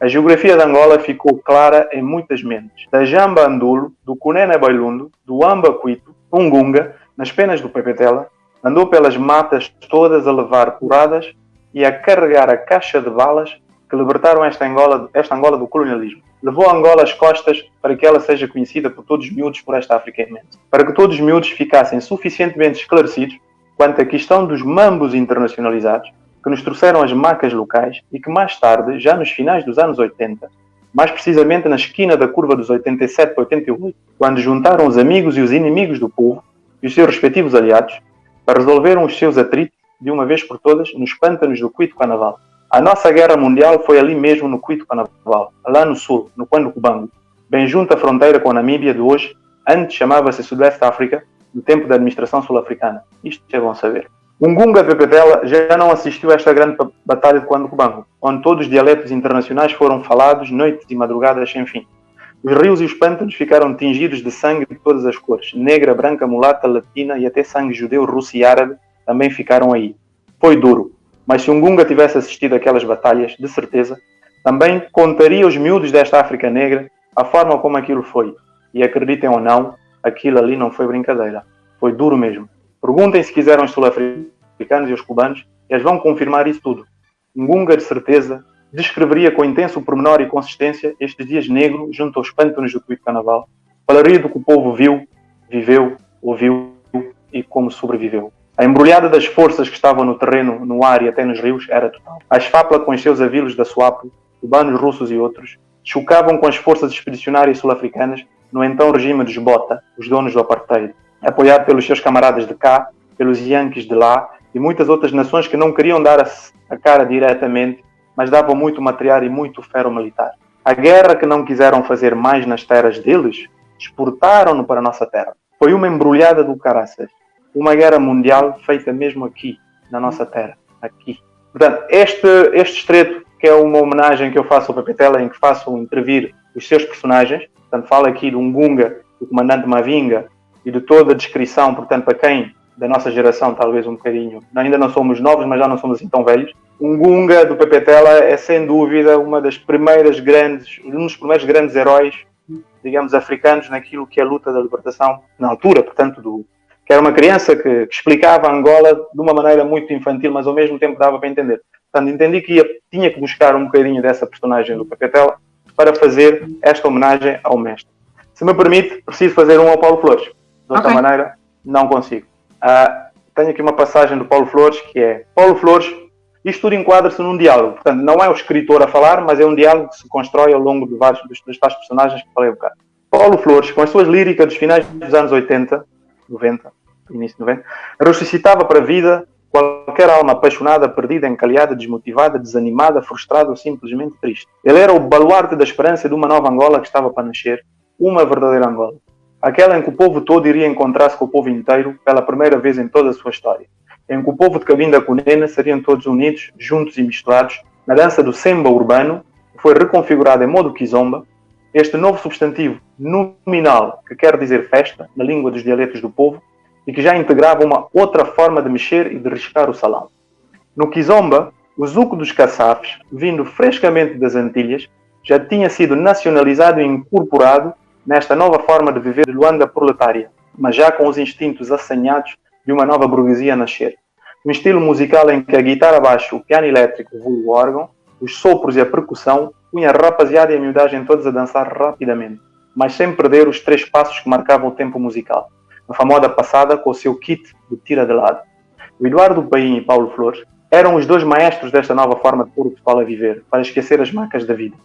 a geografia de Angola ficou clara em muitas mentes. Da Jamba Andulo, do Cunena Bailundo, do Amba Cuito, Ungunga, nas penas do Pepetela, andou pelas matas todas a levar curadas e a carregar a caixa de balas que libertaram esta Angola, esta Angola do colonialismo. Levou a Angola às costas para que ela seja conhecida por todos os miúdos por esta África imensa. Para que todos os miúdos ficassem suficientemente esclarecidos quanto à questão dos mambos internacionalizados que nos trouxeram as macas locais e que mais tarde, já nos finais dos anos 80, mais precisamente na esquina da curva dos 87 para 88, quando juntaram os amigos e os inimigos do povo e os seus respectivos aliados para resolveram os seus atritos de uma vez por todas nos pântanos do Cuito Canaval. A nossa guerra mundial foi ali mesmo no Cuito Canaval, lá no sul, no Quando Cubango, bem junto à fronteira com a Namíbia de hoje, antes chamava-se Sudeste África, no tempo da administração sul-africana. Isto é bom saber. Ungunga Pepetela já não assistiu a esta grande batalha de Quando Cubango, onde todos os dialetos internacionais foram falados noites e madrugadas sem fim. Os rios e os pântanos ficaram tingidos de sangue de todas as cores, negra, branca, mulata, latina e até sangue judeu, russo e árabe também ficaram aí. Foi duro, mas se Ungunga tivesse assistido àquelas batalhas, de certeza, também contaria aos miúdos desta África Negra a forma como aquilo foi. E acreditem ou não, aquilo ali não foi brincadeira. Foi duro mesmo. Perguntem se quiseram os sul-africanos e os cubanos, eles vão confirmar isso tudo. Ungunga, de certeza, descreveria com intenso pormenor e consistência estes dias negros junto aos pântanos do Cuito Carnaval. Falaria do que o povo viu, viveu, ouviu e como sobreviveu. A embrulhada das forças que estavam no terreno, no ar e até nos rios era total. A esfápula com os seus avilos da Suapo, cubanos, russos e outros, chocavam com as forças expedicionárias sul-africanas no então regime dos Bota, os donos do apartheid, apoiado pelos seus camaradas de cá, pelos Yankees de lá e muitas outras nações que não queriam dar a cara diretamente mas davam muito material e muito ferro militar. A guerra que não quiseram fazer mais nas terras deles, exportaram-no para a nossa terra. Foi uma embrulhada do caraças. Uma guerra mundial feita mesmo aqui, na nossa terra. Aqui. Portanto, este, este estreito, que é uma homenagem que eu faço ao Pepetela, em que faço intervir os seus personagens, portanto, falo aqui de um Gunga, do comandante Mavinga, e de toda a descrição, portanto, para quem da nossa geração, talvez um bocadinho, ainda não somos novos, mas já não somos assim tão velhos, um Gunga do Pepe Tela é sem dúvida uma das primeiras grandes, um dos primeiros grandes heróis, digamos, africanos naquilo que é a luta da libertação, na altura, portanto, do, que era uma criança que, que explicava Angola de uma maneira muito infantil, mas ao mesmo tempo dava para entender. Portanto, entendi que ia, tinha que buscar um bocadinho dessa personagem do Pepe Tela para fazer esta homenagem ao mestre. Se me permite, preciso fazer um ao Paulo Flores. De outra okay. maneira, não consigo. Uh, tenho aqui uma passagem do Paulo Flores que é: Paulo Flores isto tudo enquadra-se num diálogo. Portanto, não é o escritor a falar, mas é um diálogo que se constrói ao longo de vários dos, dos tais personagens que falei um bocado. Paulo Flores, com as suas líricas dos finais dos anos 80, 90, início de 90, ressuscitava para a vida qualquer alma apaixonada, perdida, encalhada, desmotivada, desanimada, frustrada ou simplesmente triste. Ele era o baluarte da esperança de uma nova Angola que estava para nascer, uma verdadeira Angola. Aquela em que o povo todo iria encontrar-se com o povo inteiro pela primeira vez em toda a sua história em que o povo de Cabinda Cunena seriam todos unidos, juntos e misturados, na dança do semba urbano, que foi reconfigurada em modo kizomba, este novo substantivo nominal, que quer dizer festa, na língua dos dialetos do povo, e que já integrava uma outra forma de mexer e de riscar o salão. No kizomba, O zuco dos caçafes, vindo frescamente das Antilhas, já tinha sido nacionalizado e incorporado nesta nova forma de viver de Luanda proletária, mas já com os instintos assanhados de uma nova burguesia nascer. Um estilo musical em que a guitarra baixo, o piano elétrico, o órgão, os sopros e a percussão punha a rapaziada e a miudagem todos a dançar rapidamente, mas sem perder os três passos que marcavam o tempo musical. A famosa passada com o seu kit de tira de lado. O Eduardo Paim e Paulo Flores eram os dois maestros desta nova forma de pôr o pessoal a viver, para esquecer as marcas da vida.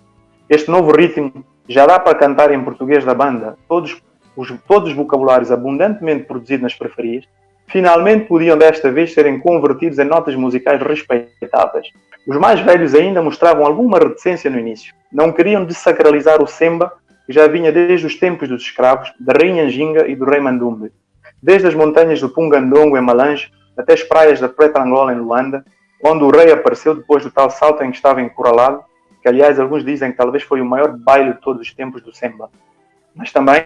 Este novo ritmo já dá para cantar em português da banda, todos os, todos os vocabulários abundantemente produzidos nas periferias, finalmente podiam desta vez serem convertidos em notas musicais respeitáveis. Os mais velhos ainda mostravam alguma reticência no início. Não queriam desacralizar o semba, que já vinha desde os tempos dos escravos, da Rainha Anjinga e do Rei Mandumbe. Desde as montanhas do Pungandongo em Malange até as praias da Preta Angola em Luanda, onde o rei apareceu depois do tal salto em que estava encurralado, que aliás alguns dizem que talvez foi o maior baile de todos os tempos do Semba. Mas também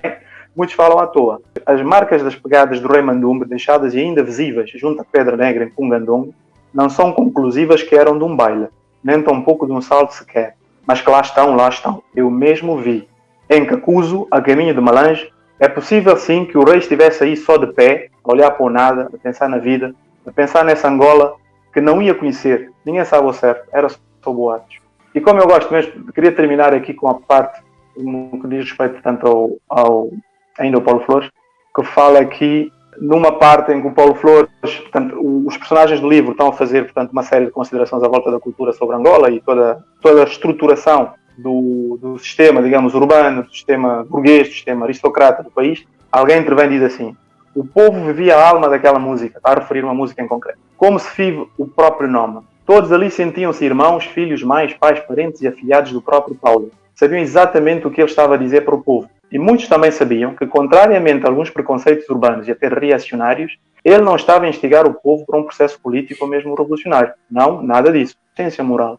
muitos falam à toa. As marcas das pegadas do rei Mandumbe, deixadas e ainda visíveis junto à Pedra Negra em Pungandongo, não são conclusivas que eram de um baile, nem tampouco de um salto sequer. Mas que lá estão, lá estão. Eu mesmo vi. Em Cacuzo, a caminho de Malange, é possível sim que o rei estivesse aí só de pé, a olhar para o nada, a pensar na vida, a pensar nessa Angola que não ia conhecer, ninguém sabe o certo, era só boatos. E como eu gosto mesmo, queria terminar aqui com a parte que diz respeito tanto ao, ao ainda ao Paulo Flores, que fala aqui numa parte em que o Paulo Flores, portanto, os personagens do livro estão a fazer portanto, uma série de considerações à volta da cultura sobre Angola e toda, toda a estruturação do, do sistema, digamos, urbano, do sistema burguês, do sistema aristocrata do país, alguém intervém e diz assim: o povo vivia a alma daquela música, está a referir uma música em concreto, como se vive o próprio nome. Todos ali sentiam-se irmãos, filhos, mães, pais, parentes e afilhados do próprio Paulo. Sabiam exatamente o que ele estava a dizer para o povo. E muitos também sabiam que, contrariamente a alguns preconceitos urbanos e até reacionários, ele não estava a instigar o povo para um processo político ou mesmo revolucionário. Não, nada disso. Ciência moral.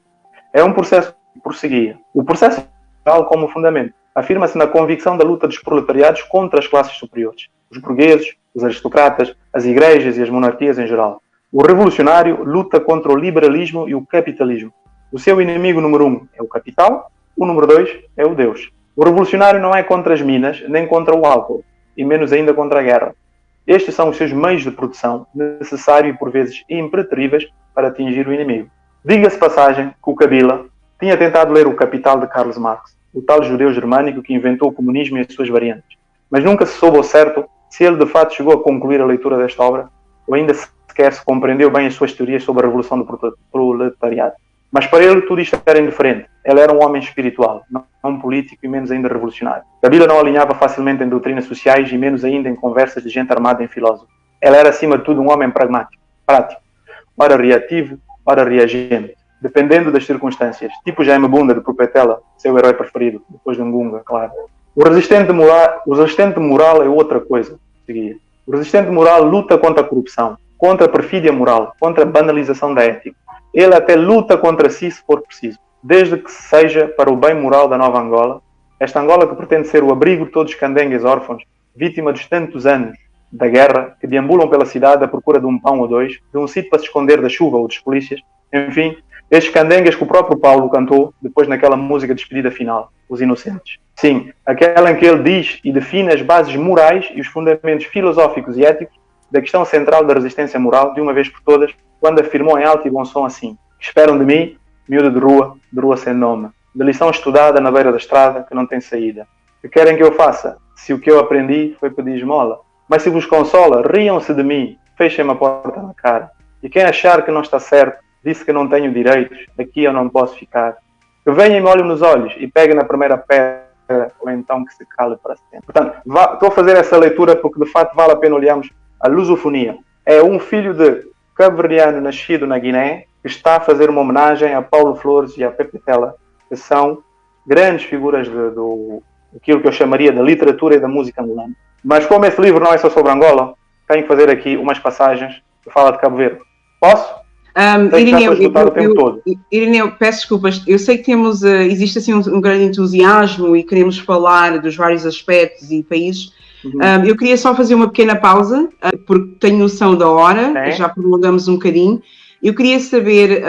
É um processo que prosseguia. O processo moral como fundamento afirma-se na convicção da luta dos proletariados contra as classes superiores, os burgueses, os aristocratas, as igrejas e as monarquias em geral. O revolucionário luta contra o liberalismo e o capitalismo. O seu inimigo número um é o capital, o número dois é o Deus. O revolucionário não é contra as minas, nem contra o álcool, e menos ainda contra a guerra. Estes são os seus meios de produção, necessários e por vezes impreteríveis para atingir o inimigo. Diga-se passagem que o Kabila tinha tentado ler O Capital de Karl Marx, o tal judeu germânico que inventou o comunismo e as suas variantes, mas nunca se soube ao certo se ele de fato chegou a concluir a leitura desta obra, ou ainda sequer se compreendeu bem as suas teorias sobre a revolução do proletariado. Mas para ele tudo isto era indiferente. Ele era um homem espiritual, não político e menos ainda revolucionário. Kabila não alinhava facilmente em doutrinas sociais e menos ainda em conversas de gente armada em filósofo. Ele era acima de tudo um homem pragmático, prático, ora reativo, ora reagente, dependendo das circunstâncias. Tipo Jaime Bunda de Propetela, seu herói preferido, depois de Ngunga, claro. O resistente moral, o resistente moral é outra coisa, seguia. O resistente moral luta contra a corrupção, contra a perfídia moral, contra a banalização da ética. Ele até luta contra si se for preciso, desde que seja para o bem moral da nova Angola, esta Angola que pretende ser o abrigo de todos os candengues órfãos, vítima dos tantos anos da guerra, que deambulam pela cidade à procura de um pão ou dois, de um sítio para se esconder da chuva ou dos polícias, enfim, estes candengues que o próprio Paulo cantou depois naquela música de despedida final, Os Inocentes. Sim, aquela em que ele diz e define as bases morais e os fundamentos filosóficos e éticos da questão central da resistência moral, de uma vez por todas, quando afirmou em alto e bom som assim: Esperam de mim, miúda de rua, de rua sem nome, de lição estudada na beira da estrada que não tem saída. Que querem que eu faça, se o que eu aprendi foi pedir esmola? Mas se vos consola, riam-se de mim, fechem-me a porta na cara. E quem achar que não está certo, disse que não tenho direitos, aqui eu não posso ficar. Que venha e me olhe nos olhos e pegue na primeira pedra ou então que se cale para sempre. Portanto, estou a fazer essa leitura porque de facto vale a pena olharmos a lusofonia. É um filho de cabo-verdiano nascido na Guiné que está a fazer uma homenagem a Paulo Flores e a Pepe Tela, que são grandes figuras de, do aquilo que eu chamaria da literatura e da música angolana. Mas como esse livro não é só sobre Angola, tenho que fazer aqui umas passagens que fala de Cabo Verde. Posso? Um, Irineu, eu, eu, Irineu, peço desculpas, eu sei que temos, uh, existe assim um, um, grande entusiasmo e queremos falar dos vários aspectos e países. Uhum. Um, eu queria só fazer uma pequena pausa, uh, porque tenho noção da hora, é. já prolongamos um bocadinho, Eu queria saber,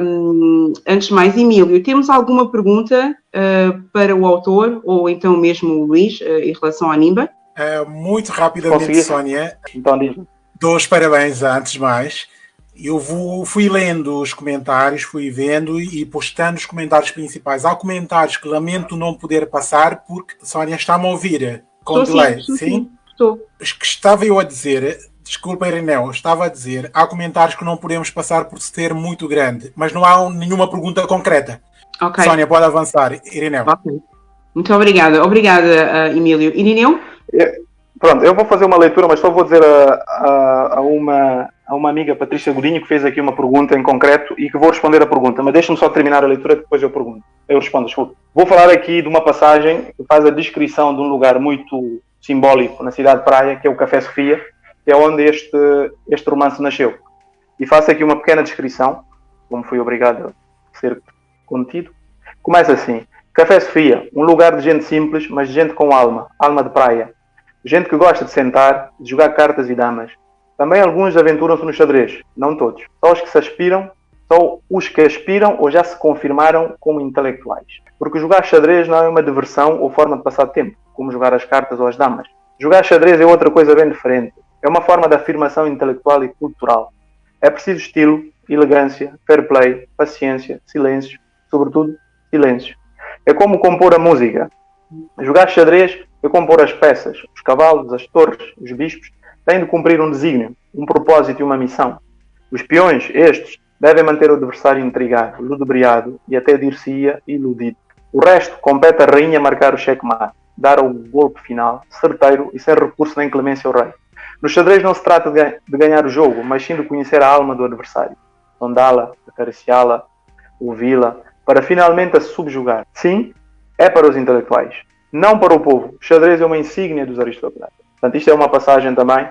um, antes de mais, Emílio, temos alguma pergunta uh, para o autor ou então mesmo o Luís uh, em relação à Nimba? Uh, muito rapidamente, Consegui? Sónia. Então, Dou os parabéns antes de mais. Eu vou, fui lendo os comentários, fui vendo e postando os comentários principais. Há comentários que lamento não poder passar porque Sónia está-me a ouvir delay. Sim, sim? Estou. Que estava eu a dizer Desculpa, Irineu, estava a dizer, há comentários que não podemos passar por ser muito grande, mas não há nenhuma pergunta concreta. Ok. Sónia, pode avançar. Irineu. Okay. Muito obrigada. Obrigada, uh, Emílio. Irineu? É, pronto, eu vou fazer uma leitura, mas só vou dizer a, a, a, uma, a uma amiga, Patrícia Godinho, que fez aqui uma pergunta em concreto e que vou responder a pergunta, mas deixe-me só terminar a leitura, depois eu pergunto. Eu respondo, desculpa. Vou falar aqui de uma passagem que faz a descrição de um lugar muito simbólico na cidade de Praia, que é o Café Sofia, que é onde este, este romance nasceu. E faço aqui uma pequena descrição, como fui obrigado a ser contido. Começa assim: Café Sofia, um lugar de gente simples, mas de gente com alma, alma de praia. Gente que gosta de sentar, de jogar cartas e damas. Também alguns aventuram-se no xadrez, não todos. Só os que se aspiram, só os que aspiram ou já se confirmaram como intelectuais. Porque jogar xadrez não é uma diversão ou forma de passar tempo, como jogar as cartas ou as damas. Jogar xadrez é outra coisa bem diferente. É uma forma de afirmação intelectual e cultural. É preciso estilo, elegância, fair play, paciência, silêncio, sobretudo silêncio. É como compor a música. Jogar xadrez é compor as peças. Os cavalos, as torres, os bispos têm de cumprir um desígnio, um propósito e uma missão. Os peões, estes, devem manter o adversário intrigado, ludibriado e até dir-se-ia iludido. O resto compete à rainha marcar o checkmate, dar o golpe final, certeiro e sem recurso nem clemência ao rei. No xadrez não se trata de ganhar o jogo, mas sim de conhecer a alma do adversário, sondá-la, acariciá-la, ouvi-la, para finalmente a subjugar. Sim, é para os intelectuais, não para o povo. O xadrez é uma insígnia dos aristocratas. Portanto, isto é uma passagem também.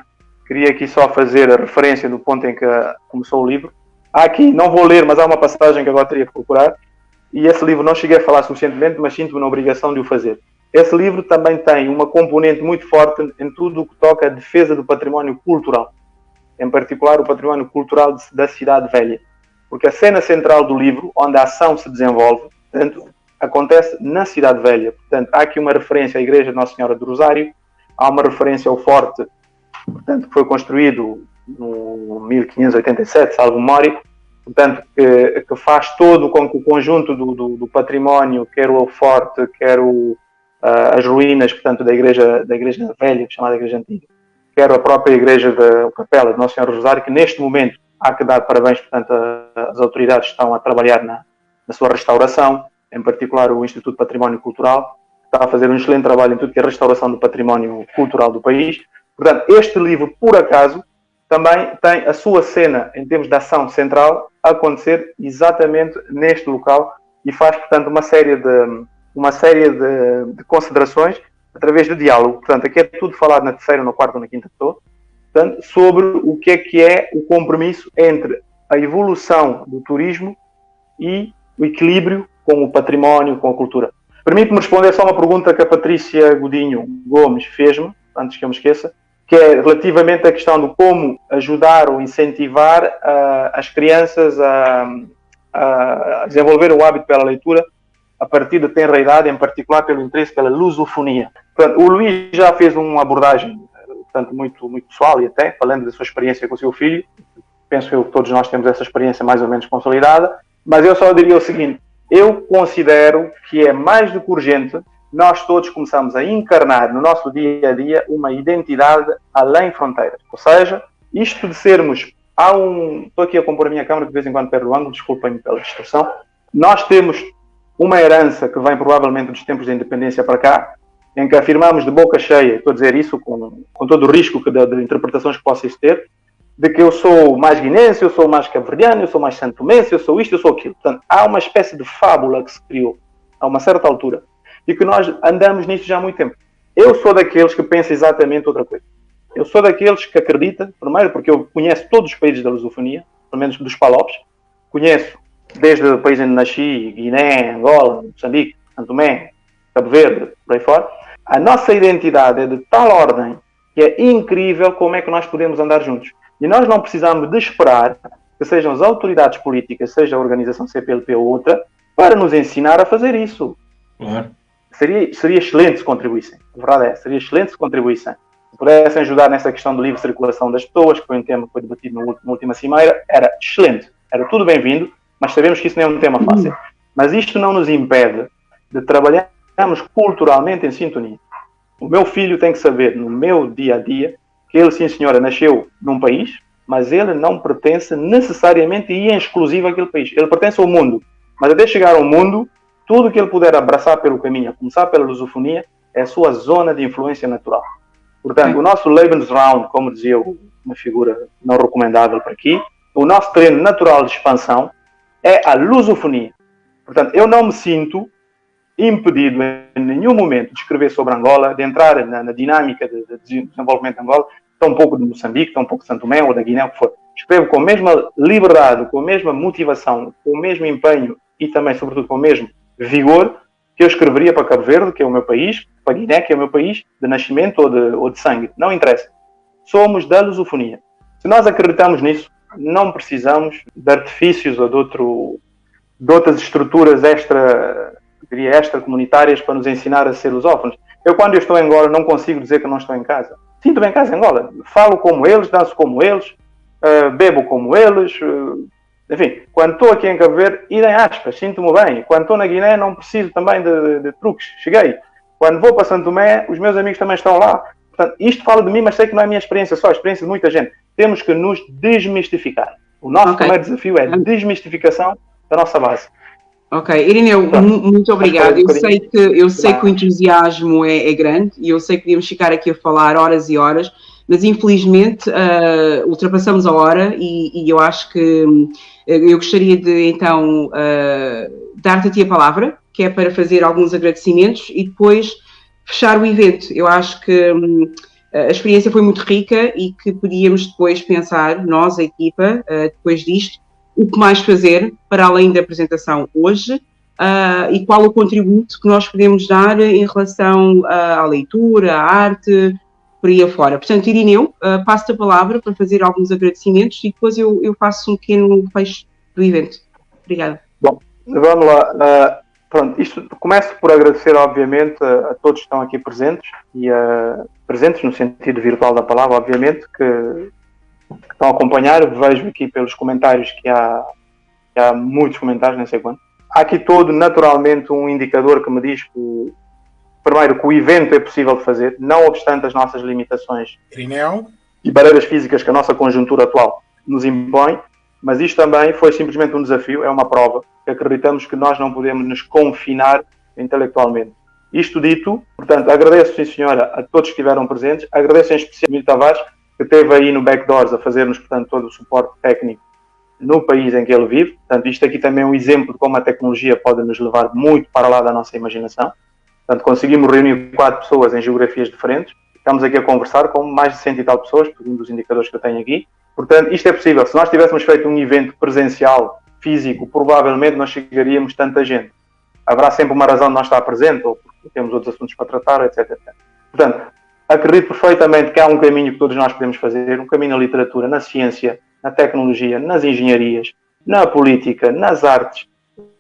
Queria aqui só fazer a referência do ponto em que começou o livro. Aqui, não vou ler, mas há uma passagem que agora teria que procurar. E esse livro não cheguei a falar suficientemente, mas sinto-me na obrigação de o fazer. Esse livro também tem uma componente muito forte em tudo o que toca a defesa do património cultural, em particular o património cultural da Cidade Velha, porque a cena central do livro, onde a ação se desenvolve, portanto, acontece na Cidade Velha. Portanto, há aqui uma referência à Igreja Nossa Senhora do Rosário, há uma referência ao forte, portanto, que foi construído no 1587, salvo memória, portanto, que, que, faz todo com que o conjunto do, do, do património, quer o forte, quer o, as ruínas, portanto, da igreja, da igreja velha, chamada igreja antiga, quer a própria igreja da Capela de Nosso Senhor Rosário, que neste momento há que dar parabéns, portanto, as autoridades estão a trabalhar na, na sua restauração, em particular o Instituto de Património Cultural, está a fazer um excelente trabalho em tudo que é a restauração do património cultural do país. Portanto, este livro, por acaso, também tem a sua cena, em termos de ação central, a acontecer exatamente neste local e faz, portanto, uma série de, uma série de, de, considerações através do diálogo. Portanto, aqui é tudo falado na terceira, na quarta, na quinta pessoa, portanto, sobre o que é que é o compromisso entre a evolução do turismo e o equilíbrio com o património, com a cultura. Permite-me responder só uma pergunta que a Patrícia Godinho Gomes fez-me, antes que eu me esqueça, que é relativamente à questão de como ajudar ou incentivar uh, as crianças a, a desenvolver o hábito pela leitura a partir da tenra idade, em particular pelo interesse pela lusofonia. Portanto, o Luís já fez uma abordagem portanto, muito, muito pessoal e até falando da sua experiência com o seu filho. Penso eu que todos nós temos essa experiência mais ou menos consolidada, mas eu só diria o seguinte: eu considero que é mais do que urgente nós todos começamos a encarnar no nosso dia a dia uma identidade além fronteiras. Ou seja, isto de sermos. Há um. Estou aqui a compor a minha câmera de vez em quando perdo o ângulo, desculpem-me pela distorção. Nós temos uma herança que vem provavelmente dos tempos da independência para cá, em que afirmamos de boca cheia, estou a dizer isso com, com todo o risco de, de interpretações que possa ter, de que eu sou mais guinense, eu sou mais cabo-verdiano, eu sou mais santomense, eu sou isto, eu sou aquilo. Portanto, há uma espécie de fábula que se criou a uma certa altura e que nós andamos nisso já há muito tempo. Eu sou daqueles que pensam exatamente outra coisa. Eu sou daqueles que acredita, primeiro porque eu conheço todos os países da lusofonia, pelo menos dos palopes, conheço desde o país onde nasci, Guiné, Angola, Moçambique, Santo Tomé, Cabo Verde, por aí fora, a nossa identidade é de tal ordem que é incrível como é que nós podemos andar juntos. E nós não precisamos de esperar que sejam as autoridades políticas, seja a organização CPLP ou outra, para nos ensinar a fazer isso. Claro. Seria, seria excelente se contribuíssem. A verdade é, seria excelente se contribuíssem. Se pudessem ajudar nessa questão de livre circulação das pessoas, que foi um tema que foi debatido na última cimeira, era excelente. Era tudo bem-vindo, mas sabemos que isso não é um tema fácil. Mas isto não nos impede de trabalharmos culturalmente em sintonia. O meu filho tem que saber, no meu dia a dia, que ele, sim senhora, nasceu num país, mas ele não pertence necessariamente e em exclusivo àquele país. Ele pertence ao mundo. Mas até chegar ao mundo, tudo que ele puder abraçar pelo caminho, a começar pela lusofonia, é a sua zona de influência natural. Portanto, o nosso Lebensraum, como dizia uma figura não recomendável para aqui, o nosso treino natural de expansão é a lusofonia. Portanto, eu não me sinto impedido em nenhum momento de escrever sobre Angola, de entrar na, na dinâmica de, de, desenvolvimento de Angola, pouco de Moçambique, tão pouco de Santo Tomé ou da Guiné, o que for. Escrevo com a mesma liberdade, com a mesma motivação, com o mesmo empenho e também, sobretudo, com o mesmo vigor que eu escreveria para Cabo Verde, que é o meu país, para Guiné, que é o meu país, de nascimento ou de, ou de sangue. Não interessa. Somos da lusofonia. Se nós acreditamos nisso, não precisamos de artifícios ou de, outro, de outras estruturas extra, diria extra comunitárias para nos ensinar a ser lusófonos. Eu, quando eu estou em Angola, não consigo dizer que não estou em casa sinto bem em casa em Angola. Falo como eles, danço como eles, uh, bebo como eles. Uh, enfim, quando estou aqui em Cabo Verde, idem aspas, sinto-me bem. Quando estou na Guiné, não preciso também de, de, de, truques. Cheguei. Quando vou para Santo Tomé, os meus amigos também estão lá. Portanto, isto fala de mim, mas sei que não é a minha experiência só, a experiência de muita gente. Temos que nos desmistificar. O nosso okay. primeiro desafio é a desmistificação da nossa base. Ok, Irineu, muito obrigado. Eu sei que, eu sei que o entusiasmo é, é, grande e eu sei que podíamos ficar aqui a falar horas e horas, mas infelizmente uh, ultrapassamos a hora e, e, eu acho que eu gostaria de então uh, dar-te a ti a palavra, que é para fazer alguns agradecimentos e depois fechar o evento. Eu acho que um, a experiência foi muito rica e que podíamos depois pensar, nós, a equipa, depois disto, o que mais fazer para além da apresentação hoje uh, e qual o contributo que nós podemos dar em relação uh, à leitura, à arte, por aí afora. Portanto, Irineu, uh, passo-te a palavra para fazer alguns agradecimentos e depois eu, eu faço um pequeno fecho do evento. Obrigada. Bom, vamos lá. Uh, pronto, isto começo por agradecer, obviamente, a, a todos que estão aqui presentes e uh, presentes no sentido virtual da palavra, obviamente, que que estão a acompanhar. Vejo aqui pelos comentários que há, que há muitos comentários, nem sei quanto. Há aqui todo, naturalmente, um indicador que me diz que, primeiro, que o evento é possível de fazer, não obstante as nossas limitações e barreiras físicas que a nossa conjuntura atual nos impõe, mas isto também foi simplesmente um desafio, é uma prova, que acreditamos que nós não podemos nos confinar intelectualmente. Isto dito, portanto, agradeço, sim senhora, a todos que estiveram presentes, agradeço em especial a Tavares, que teve aí no Backdoors a fazer-nos, portanto, todo o suporte técnico no país em que ele vive. Portanto, isto aqui também é um exemplo de como a tecnologia pode nos levar muito para lá da nossa imaginação. Portanto, conseguimos reunir quatro pessoas em geografias diferentes. Estamos aqui a conversar com mais de cento e tal pessoas, por um dos indicadores que eu tenho aqui. Portanto, isto é possível. Se nós tivéssemos feito um evento presencial, físico, provavelmente não chegaríamos tanta gente. Haverá sempre uma razão de não estar presente, ou porque temos outros assuntos para tratar, etc. Portanto, acredito perfeitamente que há um caminho que todos nós podemos fazer, um caminho na literatura, na ciência, na tecnologia, nas engenharias, na política, nas artes.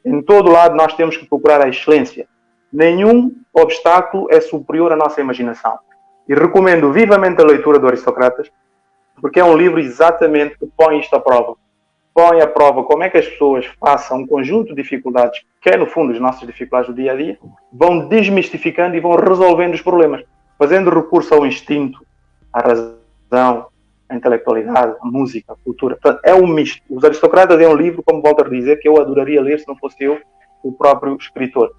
Em todo lado nós temos que procurar a excelência. Nenhum obstáculo é superior à nossa imaginação. E recomendo vivamente a leitura do Aristocratas, porque é um livro exatamente que põe isto à prova. Põe à prova como é que as pessoas passam um conjunto de dificuldades, que é no fundo as nossas dificuldades do dia a dia, vão desmistificando e vão resolvendo os problemas fazendo recurso ao instinto, à razão, à intelectualidade, à música, à cultura. Portanto, é um misto. Os Aristocratas é um livro, como volto a dizer, que eu adoraria ler se não fosse eu o próprio escritor.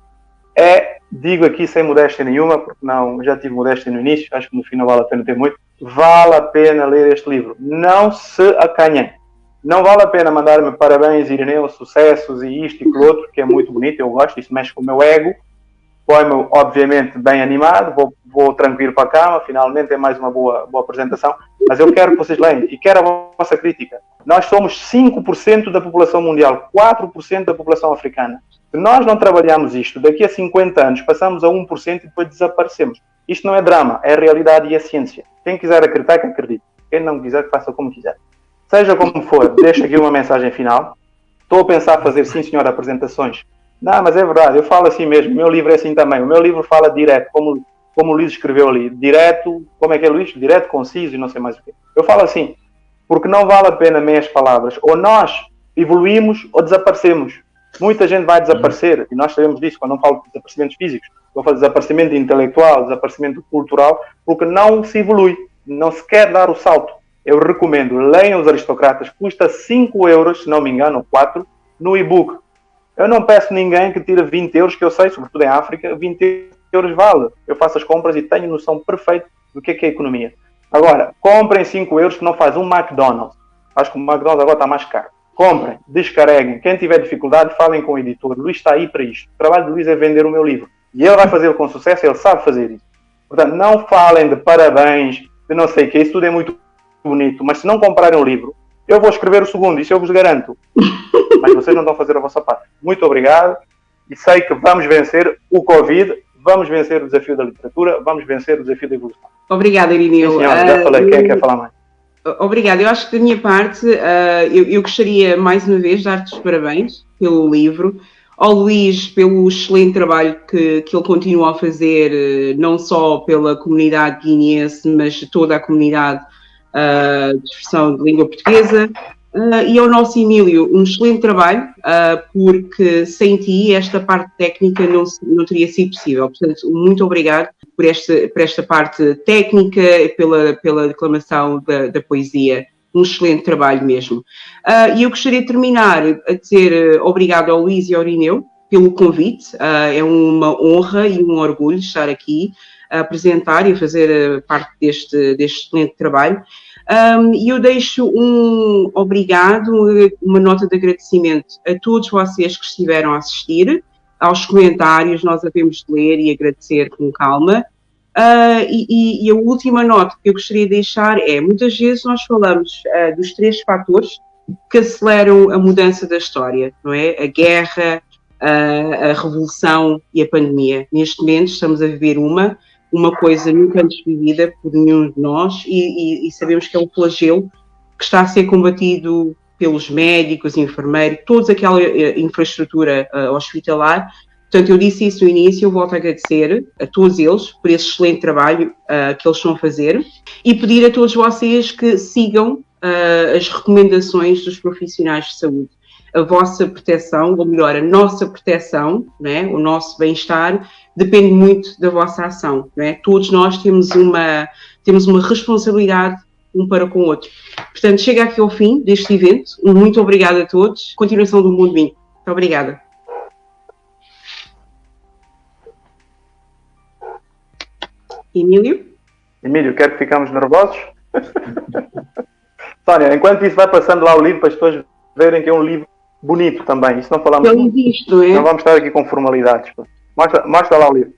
É, digo aqui sem modéstia nenhuma, porque não, já tive modéstia no início, acho que no final vale a pena ter muito. Vale a pena ler este livro. Não se acanhem. Não vale a pena mandar-me parabéns, Irineu, sucessos e isto e aquilo outro, que é muito bonito, eu gosto, isso mexe com o meu ego põe-me, obviamente, bem animado, vou, vou tranquilo para a cama, finalmente é mais uma boa, boa apresentação, mas eu quero que vocês leiam e quero a vossa crítica. Nós somos 5% da população mundial, 4% da população africana. Se nós não trabalharmos isto, daqui a 50 anos passamos a 1% e depois desaparecemos. Isto não é drama, é a realidade e a ciência. Quem quiser acreditar, que acredite. Quem não quiser, que faça como quiser. Seja como for, deixo aqui uma mensagem final. Estou a pensar fazer, sim senhor, apresentações. Não, mas é verdade, eu falo assim mesmo. O meu livro é assim também. O meu livro fala direto, como, como o Luís escreveu ali. Direto, como é que é, Luís? Direto, conciso e não sei mais o quê. Eu falo assim, porque não vale a pena meias palavras. Ou nós evoluímos ou desaparecemos. Muita gente vai desaparecer, e nós sabemos disso quando não falo de desaparecimentos físicos. Vou falar de desaparecimento intelectual, desaparecimento cultural, porque não se evolui, não se quer dar o salto. Eu recomendo, leiam os aristocratas, custa 5 euros, se não me engano, 4, no e-book. Eu não peço ninguém que tire 20 euros, que eu sei, sobretudo em África, 20 euros vale. Eu faço as compras e tenho noção perfeita do que é, que é economia. Agora, comprem 5 euros que não faz um McDonald's. Acho que o McDonald's agora está mais caro. Comprem, descarreguem. Quem tiver dificuldade, falem com o editor. Luís está aí para isto. O trabalho do Luís é vender o meu livro. E ele vai fazê-lo com sucesso, ele sabe fazer isso. Portanto, não falem de parabéns, de não sei o que, isso tudo é muito bonito, mas se não comprarem o livro, eu vou escrever o segundo, isso eu vos garanto. Mas vocês não estão a fazer a vossa parte. Muito obrigado e sei que vamos vencer o Covid, vamos vencer o desafio da literatura, vamos vencer o desafio da evolução. Obrigada, Irineu. Sim, já falei, quem é quer falar mais? Obrigada. Eu acho que da minha parte, uh, eu, eu, gostaria mais uma vez de dar-te os parabéns pelo livro, ao Luís pelo excelente trabalho que, que ele continua a fazer, uh, não só pela comunidade guineense, mas toda a comunidade uh, de expressão de língua portuguesa. Uh, e ao nosso Emílio, um excelente trabalho, uh, porque sem ti esta parte técnica não, não teria sido possível. Portanto, muito obrigado por esta, por esta parte técnica, pela, pela declamação da, da poesia. Um excelente trabalho mesmo. Uh, e eu gostaria de terminar a dizer obrigado ao Luís e ao Irineu pelo convite. é uma honra e um orgulho estar aqui a apresentar e fazer parte deste, deste excelente trabalho. E eu deixo um obrigado, uma nota de agradecimento a todos vocês que estiveram a assistir, aos comentários, nós havemos de ler e agradecer com calma. Uh, e, e, a última nota que eu gostaria de deixar é: muitas vezes nós falamos uh, dos três fatores que aceleram a mudança da história, não é? A guerra, a, a revolução e a pandemia. Neste momento estamos a viver uma uma coisa nunca antes vivida por nenhum de nós e, e, e, sabemos que é um flagelo que está a ser combatido pelos médicos, enfermeiros, toda aquela eh, infraestrutura uh, hospitalar. Portanto, eu disse isso no início, eu volto a agradecer a todos eles por esse excelente trabalho uh, que eles estão a fazer e pedir a todos vocês que sigam uh, as recomendações dos profissionais de saúde a vossa proteção, ou melhor, a nossa proteção, né, o nosso bem-estar, depende muito da vossa ação. Né? Todos nós temos uma, temos uma responsabilidade um para com o outro. Portanto, chega aqui ao fim deste evento. Muito obrigada a todos. Continuação do Mundo Vinho. Muito obrigada. Emílio? Emílio, quer que ficamos nervosos? Sónia, enquanto isso vai passando lá o livro para as pessoas verem que é um livro bonito também. Isso não falamos. Eu invisto, é? Não vamos estar aqui com formalidades. Mostra, mostra lá o livro.